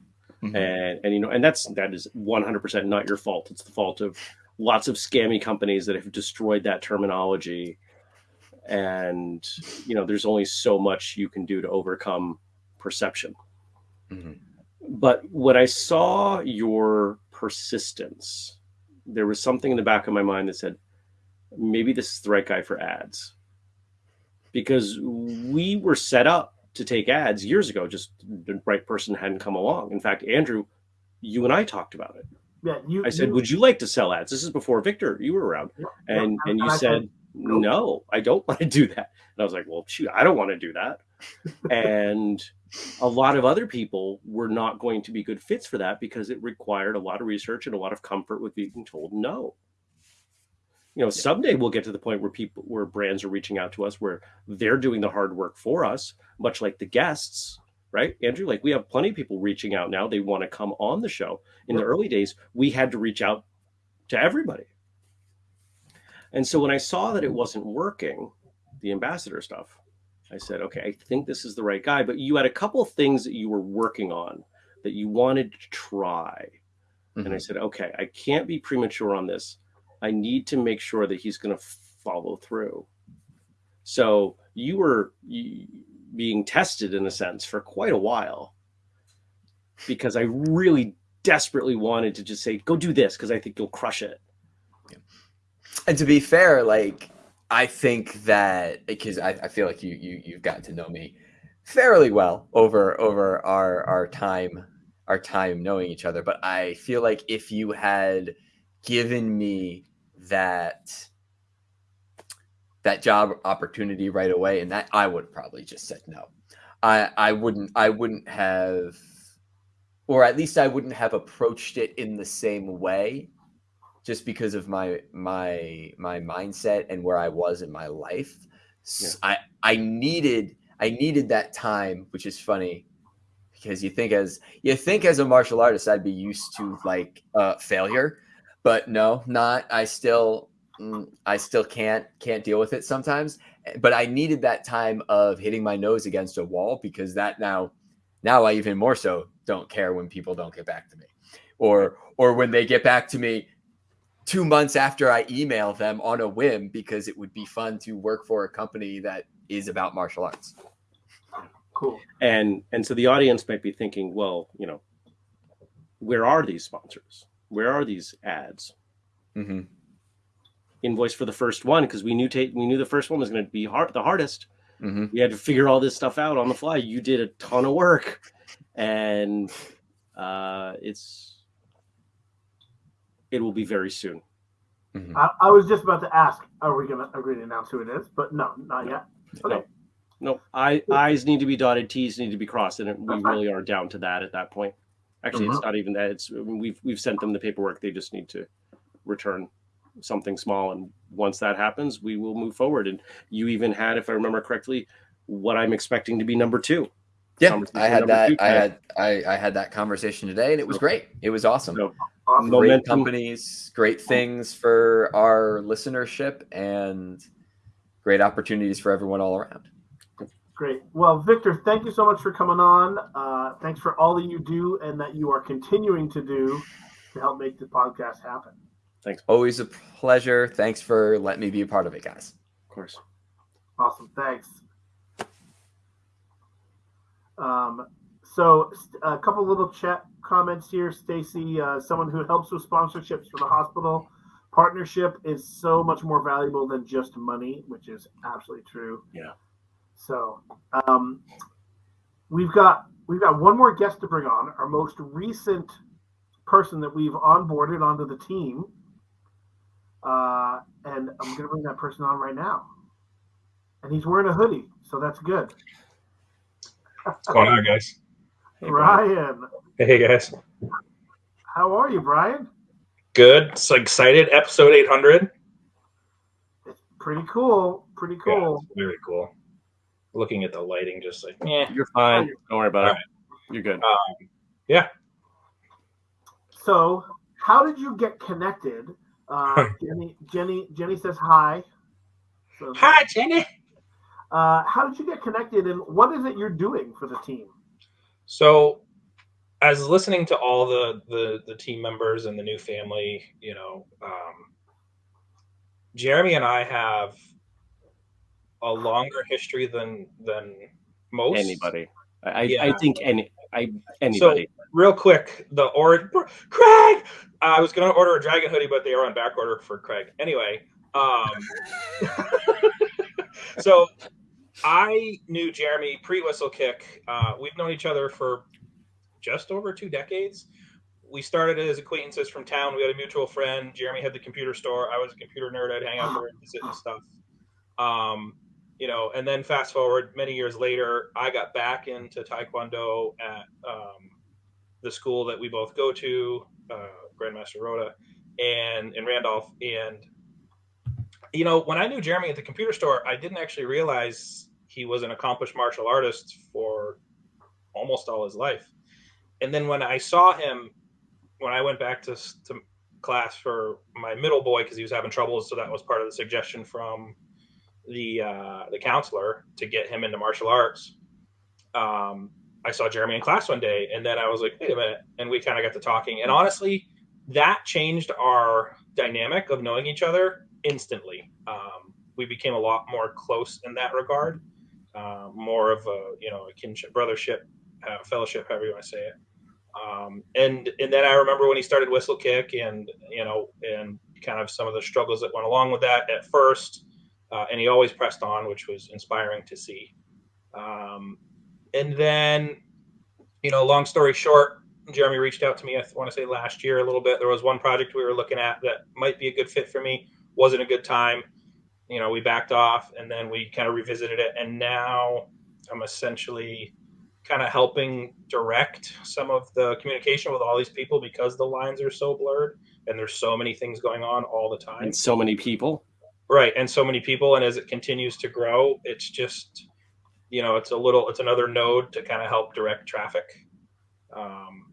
Mhm. and and you know, and that's that is one hundred percent not your fault. It's the fault of lots of scammy companies that have destroyed that terminology. And you know, there's only so much you can do to overcome perception. Mhm. But when I saw your persistence there was something in the back of my mind that said, maybe this is the right guy for ads. Because we were set up to take ads years ago, just the right person hadn't come along. In fact, Andrew, you and I talked about it. Yeah, you. I said, you- "Would you like to sell ads?" This is before Victor, you were around, Yeah, and and you I said. "No, I don't want to do that." And I was like, "Well, shoot, I don't want to do that." and a lot of other people were not going to be good fits for that because it required a lot of research and a lot of comfort with being told no. You know, someday we'll get to the point where people, where brands are reaching out to us, where they're doing the hard work for us, much like the guests, right, Andrew? Like we have plenty of people reaching out now; they want to come on the show. In the early days, we had to reach out to everybody. And so when I saw that it wasn't working, the ambassador stuff, I said, okay, I think this is the right guy. But you had a couple of things that you were working on that you wanted to try. And I mm-hmm. said, okay, I can't be premature on this. I need to make sure that he's going to follow through. So you were being tested in a sense for quite a while because I really desperately wanted to just say, go do this because I think you'll crush it. And to be fair, like I think that because I, I feel like you you you've gotten to know me fairly well over over our our time our time knowing each other. But I feel like if you had given me that that job opportunity right away, and that I would probably just said no. I I wouldn't I wouldn't have or at least I wouldn't have approached it in the same way just because of my my my mindset and where I was in my life. I I needed I needed that time, which is funny because you think as you think as a martial artist I'd be used to like uh failure, but no, not. I still mm, I still can't can't deal with it sometimes. But I needed that time of hitting my nose against a wall because that now now I even more so don't care when people don't get back to me or or when they get back to me two months after I email them on a whim because it would be fun to work for a company that is about martial arts. Cool. and and so the audience might be thinking well you know where are these sponsors where are these ads Mm-hmm. invoice for the first one because we knew ta- we knew the first one was going to be hard the hardest Mm-hmm. we had to figure all this stuff out on the fly you did a ton of work and uh it's it will be very soon I, I was just about to ask, are we going to agree to announce who it is? But no, not yet. Okay. no I, i's need to be dotted t's need to be crossed and we really are down to that at that point actually it's uh-huh. not even that it's we've we've sent them the paperwork they just need to return something small and once that happens we will move forward and you even had if i remember correctly what i'm expecting to be number two Yeah, I had that. I had I, I had that conversation today, and it was great. It was awesome. So, Awesome. Great Momentum. companies, great oh. things for our listenership, and great opportunities for everyone all around. Great. Well, Victor, thank you so much for coming on. Uh, thanks for all that you do and that you are continuing to do to help make the podcast happen. Thanks. Always a pleasure. Thanks for letting me be a part of it, guys. of course Awesome. Thanks. Um, so a couple little chat comments here. Stacy, uh, someone who helps with sponsorships for the hospital partnership is so much more valuable than just money, which is absolutely true. Yeah. So um, we've got we've got one more guest to bring on. Our most recent person that we've onboarded onto the team, uh, and I'm going to bring that person on right now. And he's wearing a hoodie, so that's good. What's going on, guys? Hey, Brian. Brian, Hey, guys. how are you, Brian? Good. So excited. Episode 800. It's pretty cool. Pretty Yeah, cool. it's very cool. Looking at the lighting, just like, yeah. You're fine. Don't worry about All it. You're good. Yeah. So, how did you get connected? Uh, Jenny, Jenny, Jenny says hi. So, Hi, Jenny. Uh, how did you get connected, and what is it you're doing for the team? So, as listening to all the, the the team members and the new family, you know, um, Jeremy and I have a longer history than than most. Anybody. I, I, I think any I anybody. So real quick, the or Craig, I was going to order a dragon hoodie, but they are on back order for Craig. Anyway, um, so I knew Jeremy pre Whistlekick. Uh, we've known each other for just over two decades. We started as acquaintances from town. We had a mutual friend. Jeremy had the computer store. I was a computer nerd. I'd hang out there and visit and stuff. Um, you know, and then fast forward many years later, I got back into Taekwondo at um, the school that we both go to, uh, Grandmaster Rhoda, and in Randolph. And you know, when I knew Jeremy at the computer store, I didn't actually realize he was an accomplished martial artist for almost all his life. And then when I saw him, when I went back to, to class for my middle boy because he was having trouble, so that was part of the suggestion from the uh, the counselor to get him into martial arts. Um, I saw Jeremy in class one day, and then I was like, wait a minute, and we kind of got to talking. And honestly, that changed our dynamic of knowing each other instantly. Um, we became a lot more close in that regard, uh, more of a you know a kinship, brothership, uh, fellowship, however you want to say it. Um, and and then I remember when he started Whistlekick, and you know, and kind of some of the struggles that went along with that at first uh, and he always pressed on, which was inspiring to see. Um, and then, you know, long story short, Jeremy reached out to me. I want to say last year a little bit. There was one project we were looking at that might be a good fit for me. Wasn't a good time. You know, we backed off, and then we kind of revisited it, and now I'm essentially kind of helping direct some of the communication with all these people because the lines are so blurred and there's so many things going on all the time and so many people right and so many people and as it continues to grow it's just you know it's a little it's another node to kind of help direct traffic. Um,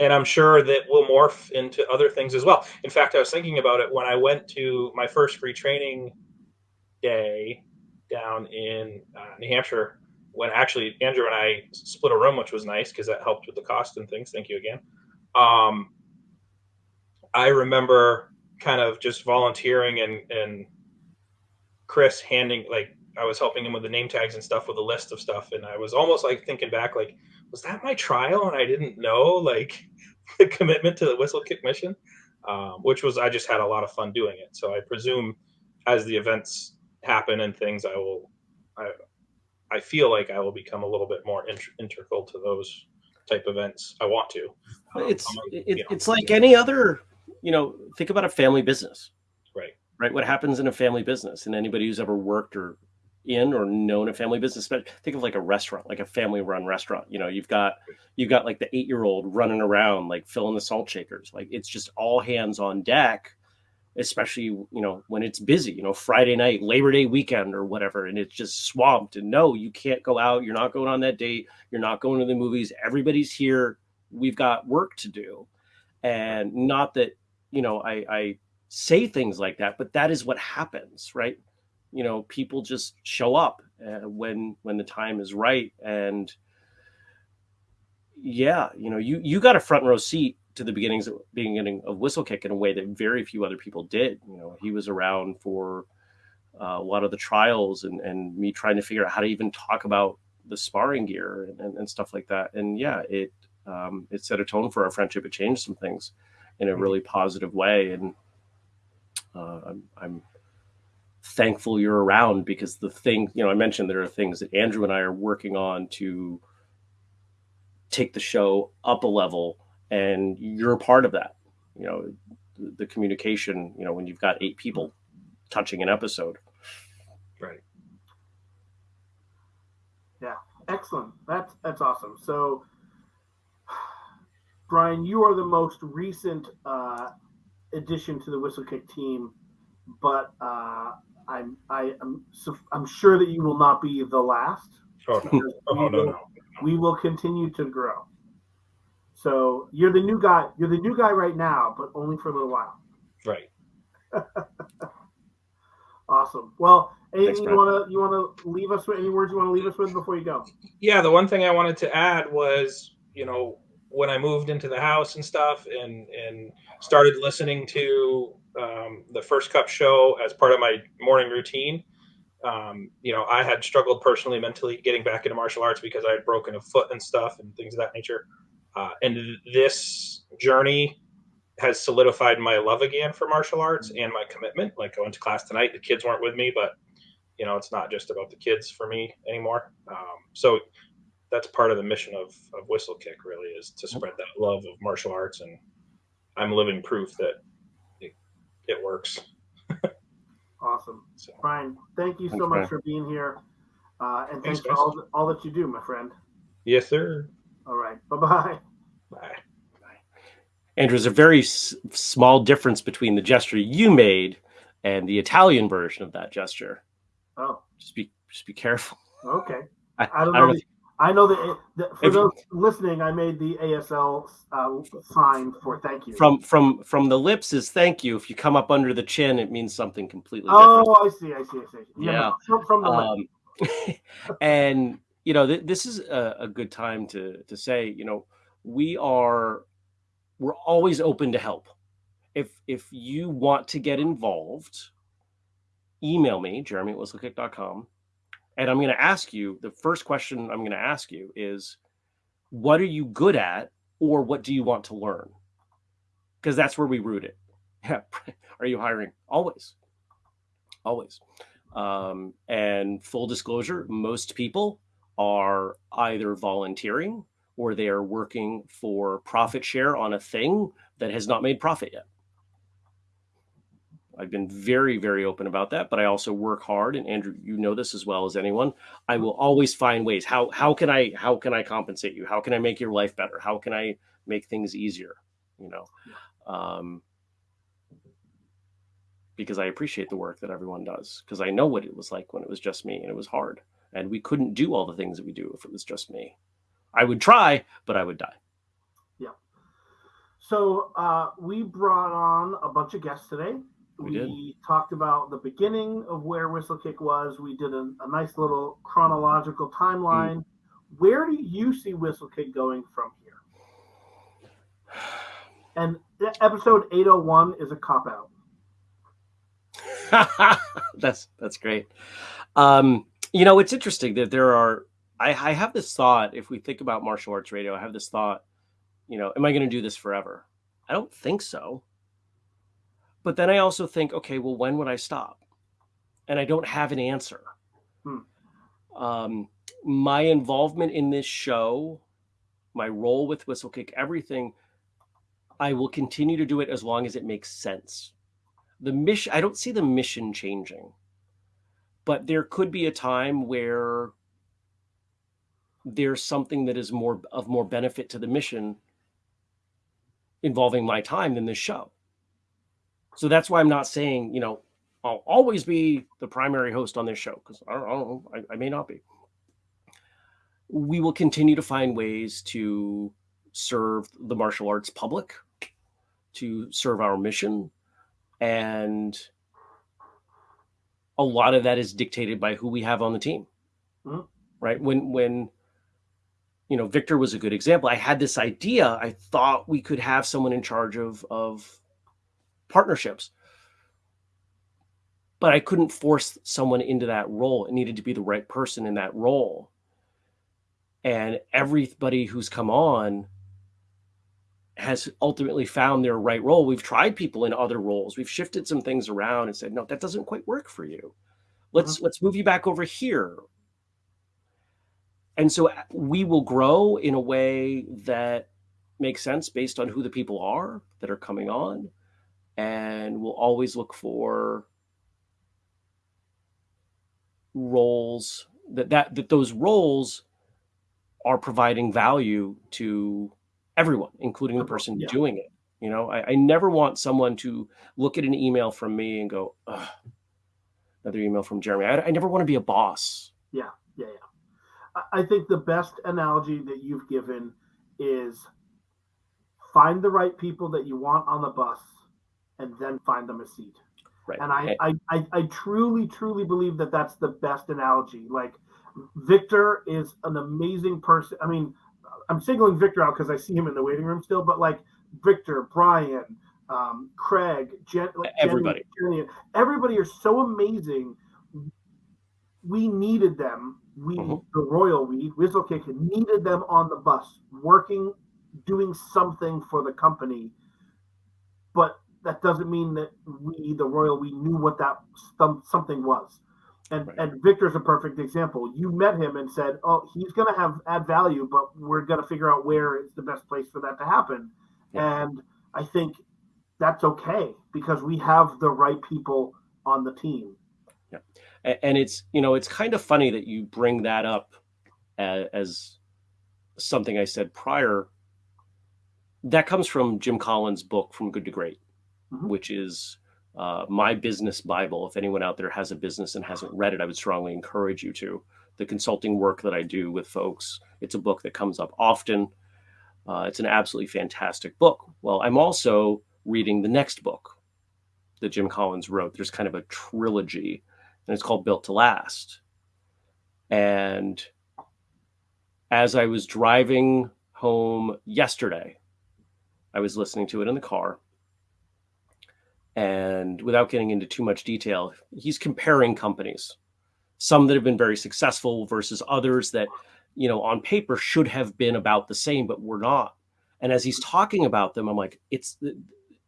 and i'm sure that will morph into other things as well. In fact i was thinking about it when i went to my first free training day down in uh, new hampshire when actually andrew and i split a room which was nice because that helped with the cost and things. Thank you again. Um, i remember kind of just volunteering and and Chris handing like I was helping him with the name tags and stuff with a list of stuff, and I was almost like thinking back, like, was that my trial and I didn't know like the commitment to the whistlekick mission, um, which was I just had a lot of fun doing it. So I presume as the events happen and things, I will, I, I feel like I will become a little bit more int- integral to those type events. I want to. Um, it's it, it's like any other, you know, think about a family business right? What happens in a family business, and anybody who's ever worked or in or known a family business, but think of like a restaurant, like a family-run restaurant. You know, you've got you've got like the eight-year-old running around, like filling the salt shakers. Like it's just all hands on deck, especially you know when it's busy. You know, Friday night, Labor Day weekend, or whatever, and it's just swamped. And no, you can't go out. You're not going on that date. You're not going to the movies. Everybody's here. We've got work to do, and not that you know I I say things like that, but that is what happens, right? You know, people just show up uh, when when the time is right, and yeah, you know, you you got a front row seat to the beginnings of, beginning of Whistlekick in a way that very few other people did. You know, he was around for uh, a lot of the trials and and me trying to figure out how to even talk about the sparring gear and, and, and stuff like that. And yeah, it um, it set a tone for our friendship. It changed some things in a mm-hmm. really positive way, and uh, I'm, I'm thankful you're around because the thing, you know, I mentioned there are things that Andrew and I are working on to take the show up a level, and you're a part of that. You know, the, the communication, you know, when you've got eight people touching an episode. Right. Yeah, excellent. That's that's awesome. So, Brian, you are the most recent uh, addition to the Whistlekick team, but uh, I'm I am I'm sure that you will not be the last. Oh, no. oh, no, will, no, We will continue to grow. So you're the new guy. You're the new guy right now, but only for a little while. Right. awesome. Well, anything Thanks, you want to you want to leave us with? Any words you want to leave us with before you go? Yeah, the one thing I wanted to add was, you know, when I moved into the house and stuff, and and started listening to um, the First Cup show as part of my morning routine. Um, you know, I had struggled personally, mentally getting back into martial arts because I had broken a foot and stuff and things of that nature. Uh, and this journey has solidified my love again for martial arts and my commitment. Like I went to class tonight, the kids weren't with me, but you know, it's not just about the kids for me anymore. Um, so that's part of the mission of, of Whistlekick really is to spread that love of martial arts. And I'm living proof that it, it works. Awesome. So Brian, thank you so Thanks, much Brian. for being here. Uh, and Thanks, thanks for all, all that you do, my friend. yes, sir. All right. Bye bye. Bye. Andrew, there's a very s- small difference between the gesture you made and the Italian version of that gesture. Oh, Just be just be careful. okay. I, I don't I know. know. the- I know that, that for If- those listening, I made the ASL uh, sign for thank you. From from from the lips is thank you. If you come up under the chin, it means something completely different. oh, I see. I see. I see. Yeah. From, from the um, and you know th- this is a, a good time to to say you know we are we're always open to help if if you want to get involved email me jeremy at whistlekick.com and i'm going to ask you the first question i'm going to ask you is what are you good at or what do you want to learn? Because that's where we root it. Yeah are you hiring? Always. Always. Um, and full disclosure, most people are either volunteering or they are working for profit share on a thing that has not made profit yet. I've been very, very open about that, but I also work hard. And Andrew, you know this as well as anyone. I will always find ways. How how can I how can I compensate you? How can I make your life better? How can I make things easier? You know, um, because I appreciate the work that everyone does. Because I know what it was like when it was just me and it was hard. And we couldn't do all the things that we do if it was just me. I would try, but I would die. Yeah. So uh, we brought on a bunch of guests today. We did. talked about the beginning of where Whistlekick was. We did a, a nice little chronological timeline. Mm. Where do you see Whistlekick going from here? And episode 801 is a cop out. that's that's great. Um, you know, it's interesting that there are. I, I have this thought. If we think about martial arts radio, I have this thought. You know, am I going to do this forever? I don't think so. But then I also think, okay, well, when would I stop? And I don't have an answer. Hmm. Um, my involvement in this show, my role with Whistlekick, everything, I will continue to do it as long as it makes sense the mission i don't see the mission changing but there could be a time where there's something that is more of more benefit to the mission involving my time than this show so that's why i'm not saying you know i'll always be the primary host on this show because I, don't- I don't know I, I may not be. We will continue to find ways to serve the martial arts public to serve our mission and a lot of that is dictated by who we have on the team. Mhm. right? When when you know victor was a good example. I had this idea. I thought we could have someone in charge of of partnerships but i couldn't force someone into that role it needed to be the right person in that role and everybody who's come on has ultimately found their right role. We've tried people in other roles. We've shifted some things around and said, no, that doesn't quite work for you. Let's let's move you back over here. And so uh, we will grow in a way that makes sense based on who the people are that are coming on. And we'll always look for roles that, that that those roles are providing value to everyone, including the person Yeah. doing it. You know, I, I never want someone to look at an email from me and go, another email from Jeremy. I, I never want to be a boss. Yeah, yeah, yeah. I- I think the best analogy that you've given is find the right people that you want on the bus and then find them a seat. Right. And I, I, I, I truly, truly believe that that's the best analogy. Like Victor is an amazing person. I mean, I'm singling Victor out because I see him in the waiting room still, but like Victor, Brian, um, Craig, Jen, like Everybody. Jenny, everybody are so amazing. We needed them. We, Mhm. the Royal We, Whistlekick, needed them on the bus, working, doing something for the company but that doesn't mean that we, the royal, we knew what that some, something was. And Right. and Victor's a perfect example. You met him and said, "Oh, he's going to have add value, but we're going to figure out where is the best place for that to happen." Yeah. And I think that's okay because we have the right people on the team. A- and it's you know it's kind of funny that you bring that up as, as something I said prior. That comes from Jim Collins' book "From Good to Great," Mhm. which is uh, my business bible. If anyone out there has a business and hasn't read it, I would strongly encourage you to. The consulting work that I do with folks, it's a book that comes up often. Uh, it's an absolutely fantastic book. Well, I'm also reading the next book that Jim Collins wrote. There's kind of a trilogy and it's called Built to Last. And as I was driving home yesterday, I was listening to it in the car. And without getting into too much detail, he's comparing companies, some that have been very successful versus others that, you know, on paper should have been about the same, but were not. And as he's talking about them, I'm like, it's the,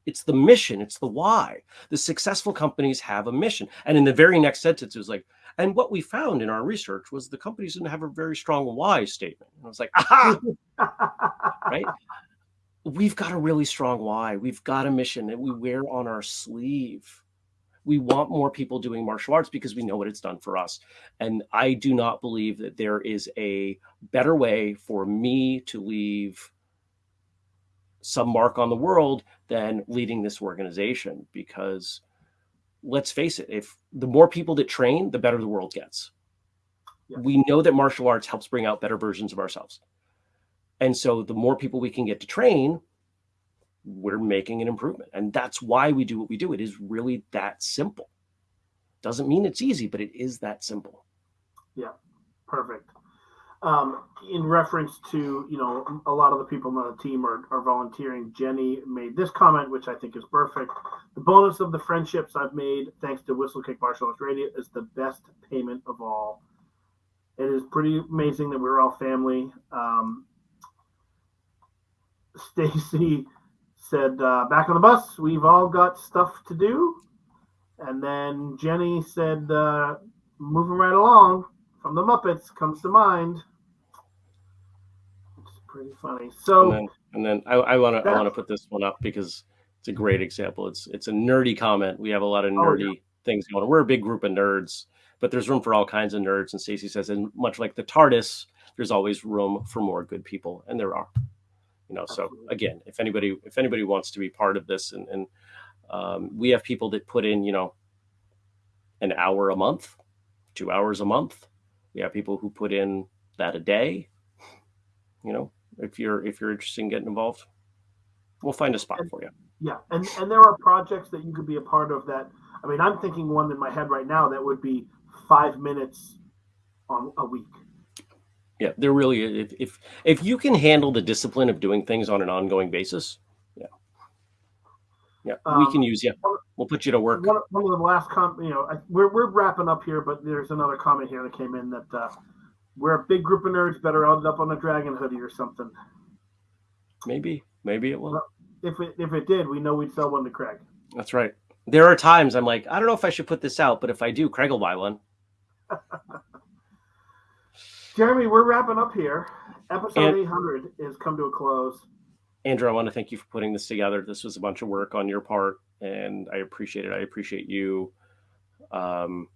it's the mission, it's the why. The successful companies have a mission. And in the very next sentence, it was like, and what we found in our research was the companies didn't have a very strong why statement. And I was like, aha, right? We've got a really strong why. We've got a mission that we wear on our sleeve. We want more people doing martial arts because we know what it's done for us. And I do not believe that there is a better way for me to leave some mark on the world than leading this organization because let's face it if the more people that train the better the world gets Yeah. we know that martial arts helps bring out better versions of ourselves and so the more people we can get to train we're making an improvement and that's why we do what we do it is really that simple doesn't mean it's easy but it is that simple Yeah, Perfect. Um, in reference to, you know, a lot of the people on the team are, are volunteering. Jenny made this comment, which I think is perfect. The bonus of the friendships I've made, thanks to Whistlekick Martial Arts Radio, is the best payment of all. It is pretty amazing that we're all family. Um, Stacy said, uh, back on the bus, we've all got stuff to do. And then Jenny said, uh, moving right along from the Muppets comes to mind. It's pretty funny. So, and then, and then I, I want to I want to put this one up because it's a great example. It's it's a nerdy comment. We have a lot of Oh, nerdy things going. on. We're a big group of nerds, but there's room for all kinds of nerds. And Stacy says, and much like the TARDIS, there's always room for more good people, and there are. You know, so again, if anybody if anybody wants to be part of this, and and um, we have people that put in, you know, an hour a month, two hours a month. We have people who put in that a day. You know, if you're if you're interested in getting involved, we'll find a spot for you. yeah, and, and there are projects that you could be a part of that. I mean, I'm thinking one in my head right now that would be five minutes on a week. Yeah, there really if if if you can handle the discipline of doing things on an ongoing basis, yeah, yeah, we Um, can use you. We'll put you to work. One, one of the last com, you know, I, we're we're wrapping up here, but there's another comment here that came in that uh, we're a big group of nerds, better end up on a dragon hoodie or something. Maybe, maybe it will. If it if it did, we know we'd sell one to Craig. That's right. There are times I'm like, I don't know if I should put this out, but if I do, Craig will buy one. Jeremy, we're wrapping up here. Episode And- 800 is come to a close. Andrew, I want to thank you for putting this together. This was a bunch of work on your part, and I appreciate it. I appreciate you. Um,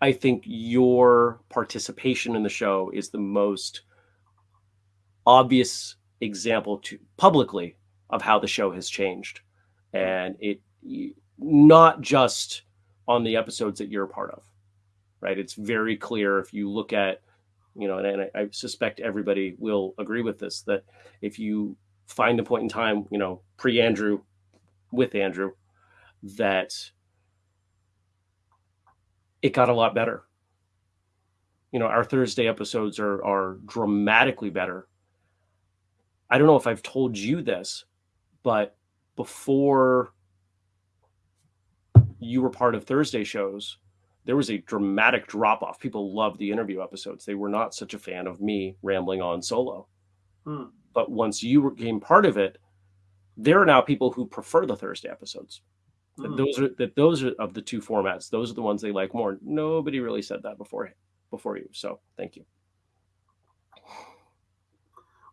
I think your participation in the show is the most obvious example to publicly of how the show has changed, and it not just on the episodes that you're a part of, right? It's very clear if you look at you know, and, and I, I suspect everybody will agree with this that if you find a point in time, you know, pre Andrew, with Andrew, that it got a lot better. You know, our Thursday episodes are are dramatically better. I don't know if I've told you this, but before you were part of Thursday shows, there was a dramatic drop off. People loved the interview episodes. They were not such a fan of me rambling on solo. Hmm. But once you became part of it, there are now people who prefer the Thursday episodes. That Hmm. Those are that those are of the two formats. Those are the ones they like more. Nobody really said that before before you. So thank you.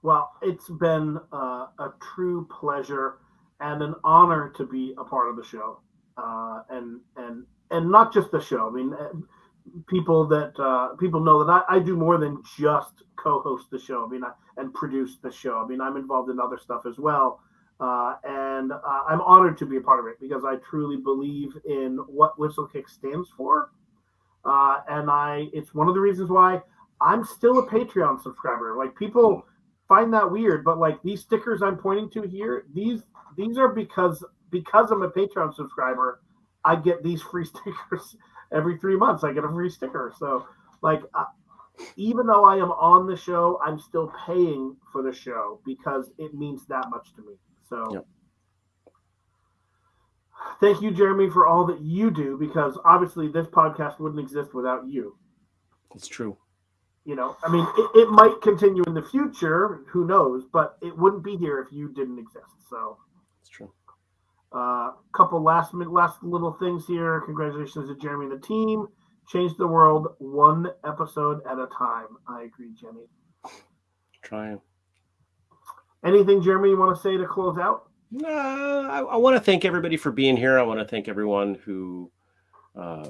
Well, it's been uh, a true pleasure and an honor to be a part of the show, uh, and and and not just the show. I mean, uh, people that uh, people know that I, I do more than just co-host the show. I mean, I, and produce the show. I mean, I'm involved in other stuff as well, uh, and uh, I'm honored to be a part of it because I truly believe in what Whistlekick stands for, uh, and I it's one of the reasons why I'm still a Patreon subscriber. Like people find that weird, but like these stickers I'm pointing to here, these these are because because I'm a Patreon subscriber, I get these free stickers every three months. I get a free sticker. So like, uh, even though I am on the show, I'm still paying for the show because it means that much to me. So. Yep. Thank you, Jeremy, for all that you do because obviously this podcast wouldn't exist without you It's true. you know i mean it, it might continue in the future who knows but it wouldn't be here if you didn't exist so. A uh, couple last minute last little things here congratulations to jeremy and the team change the world one episode at a time i agree jenny Trying. anything jeremy you want to say to close out Uh, I, I want to thank everybody for being here. I want to thank everyone who uh,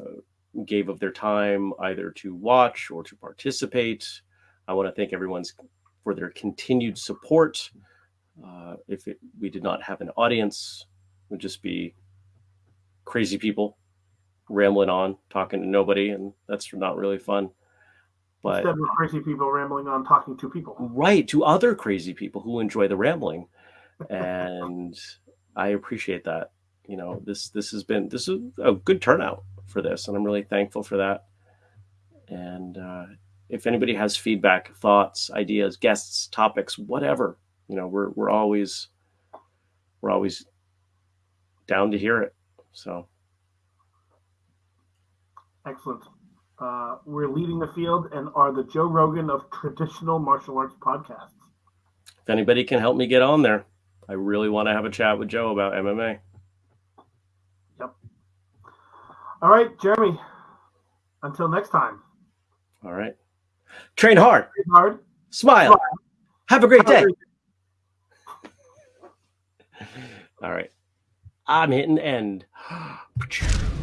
gave of their time either to watch or to participate. I want to thank everyone's for their continued support. Uh, if it, we did not have an audience, would just be crazy people rambling on, talking to nobody, and that's not really fun. But instead of crazy people rambling on talking to people. Right to other crazy people who enjoy the rambling. And i appreciate that you know this this has been this is a good turnout for this and i'm really thankful for that. And uh, if anybody has feedback thoughts ideas guests topics whatever you know we're we're always we're always down to hear it. So. Excellent. Uh, we're leading the field and are the joe rogan of traditional martial arts podcasts. If anybody can help me get on there i really want to have a chat with joe about mma Yep. all right jeremy until next time. All right. Train hard. Train hard. Smile. Have a great Have a day. great All right. I'm hitting end.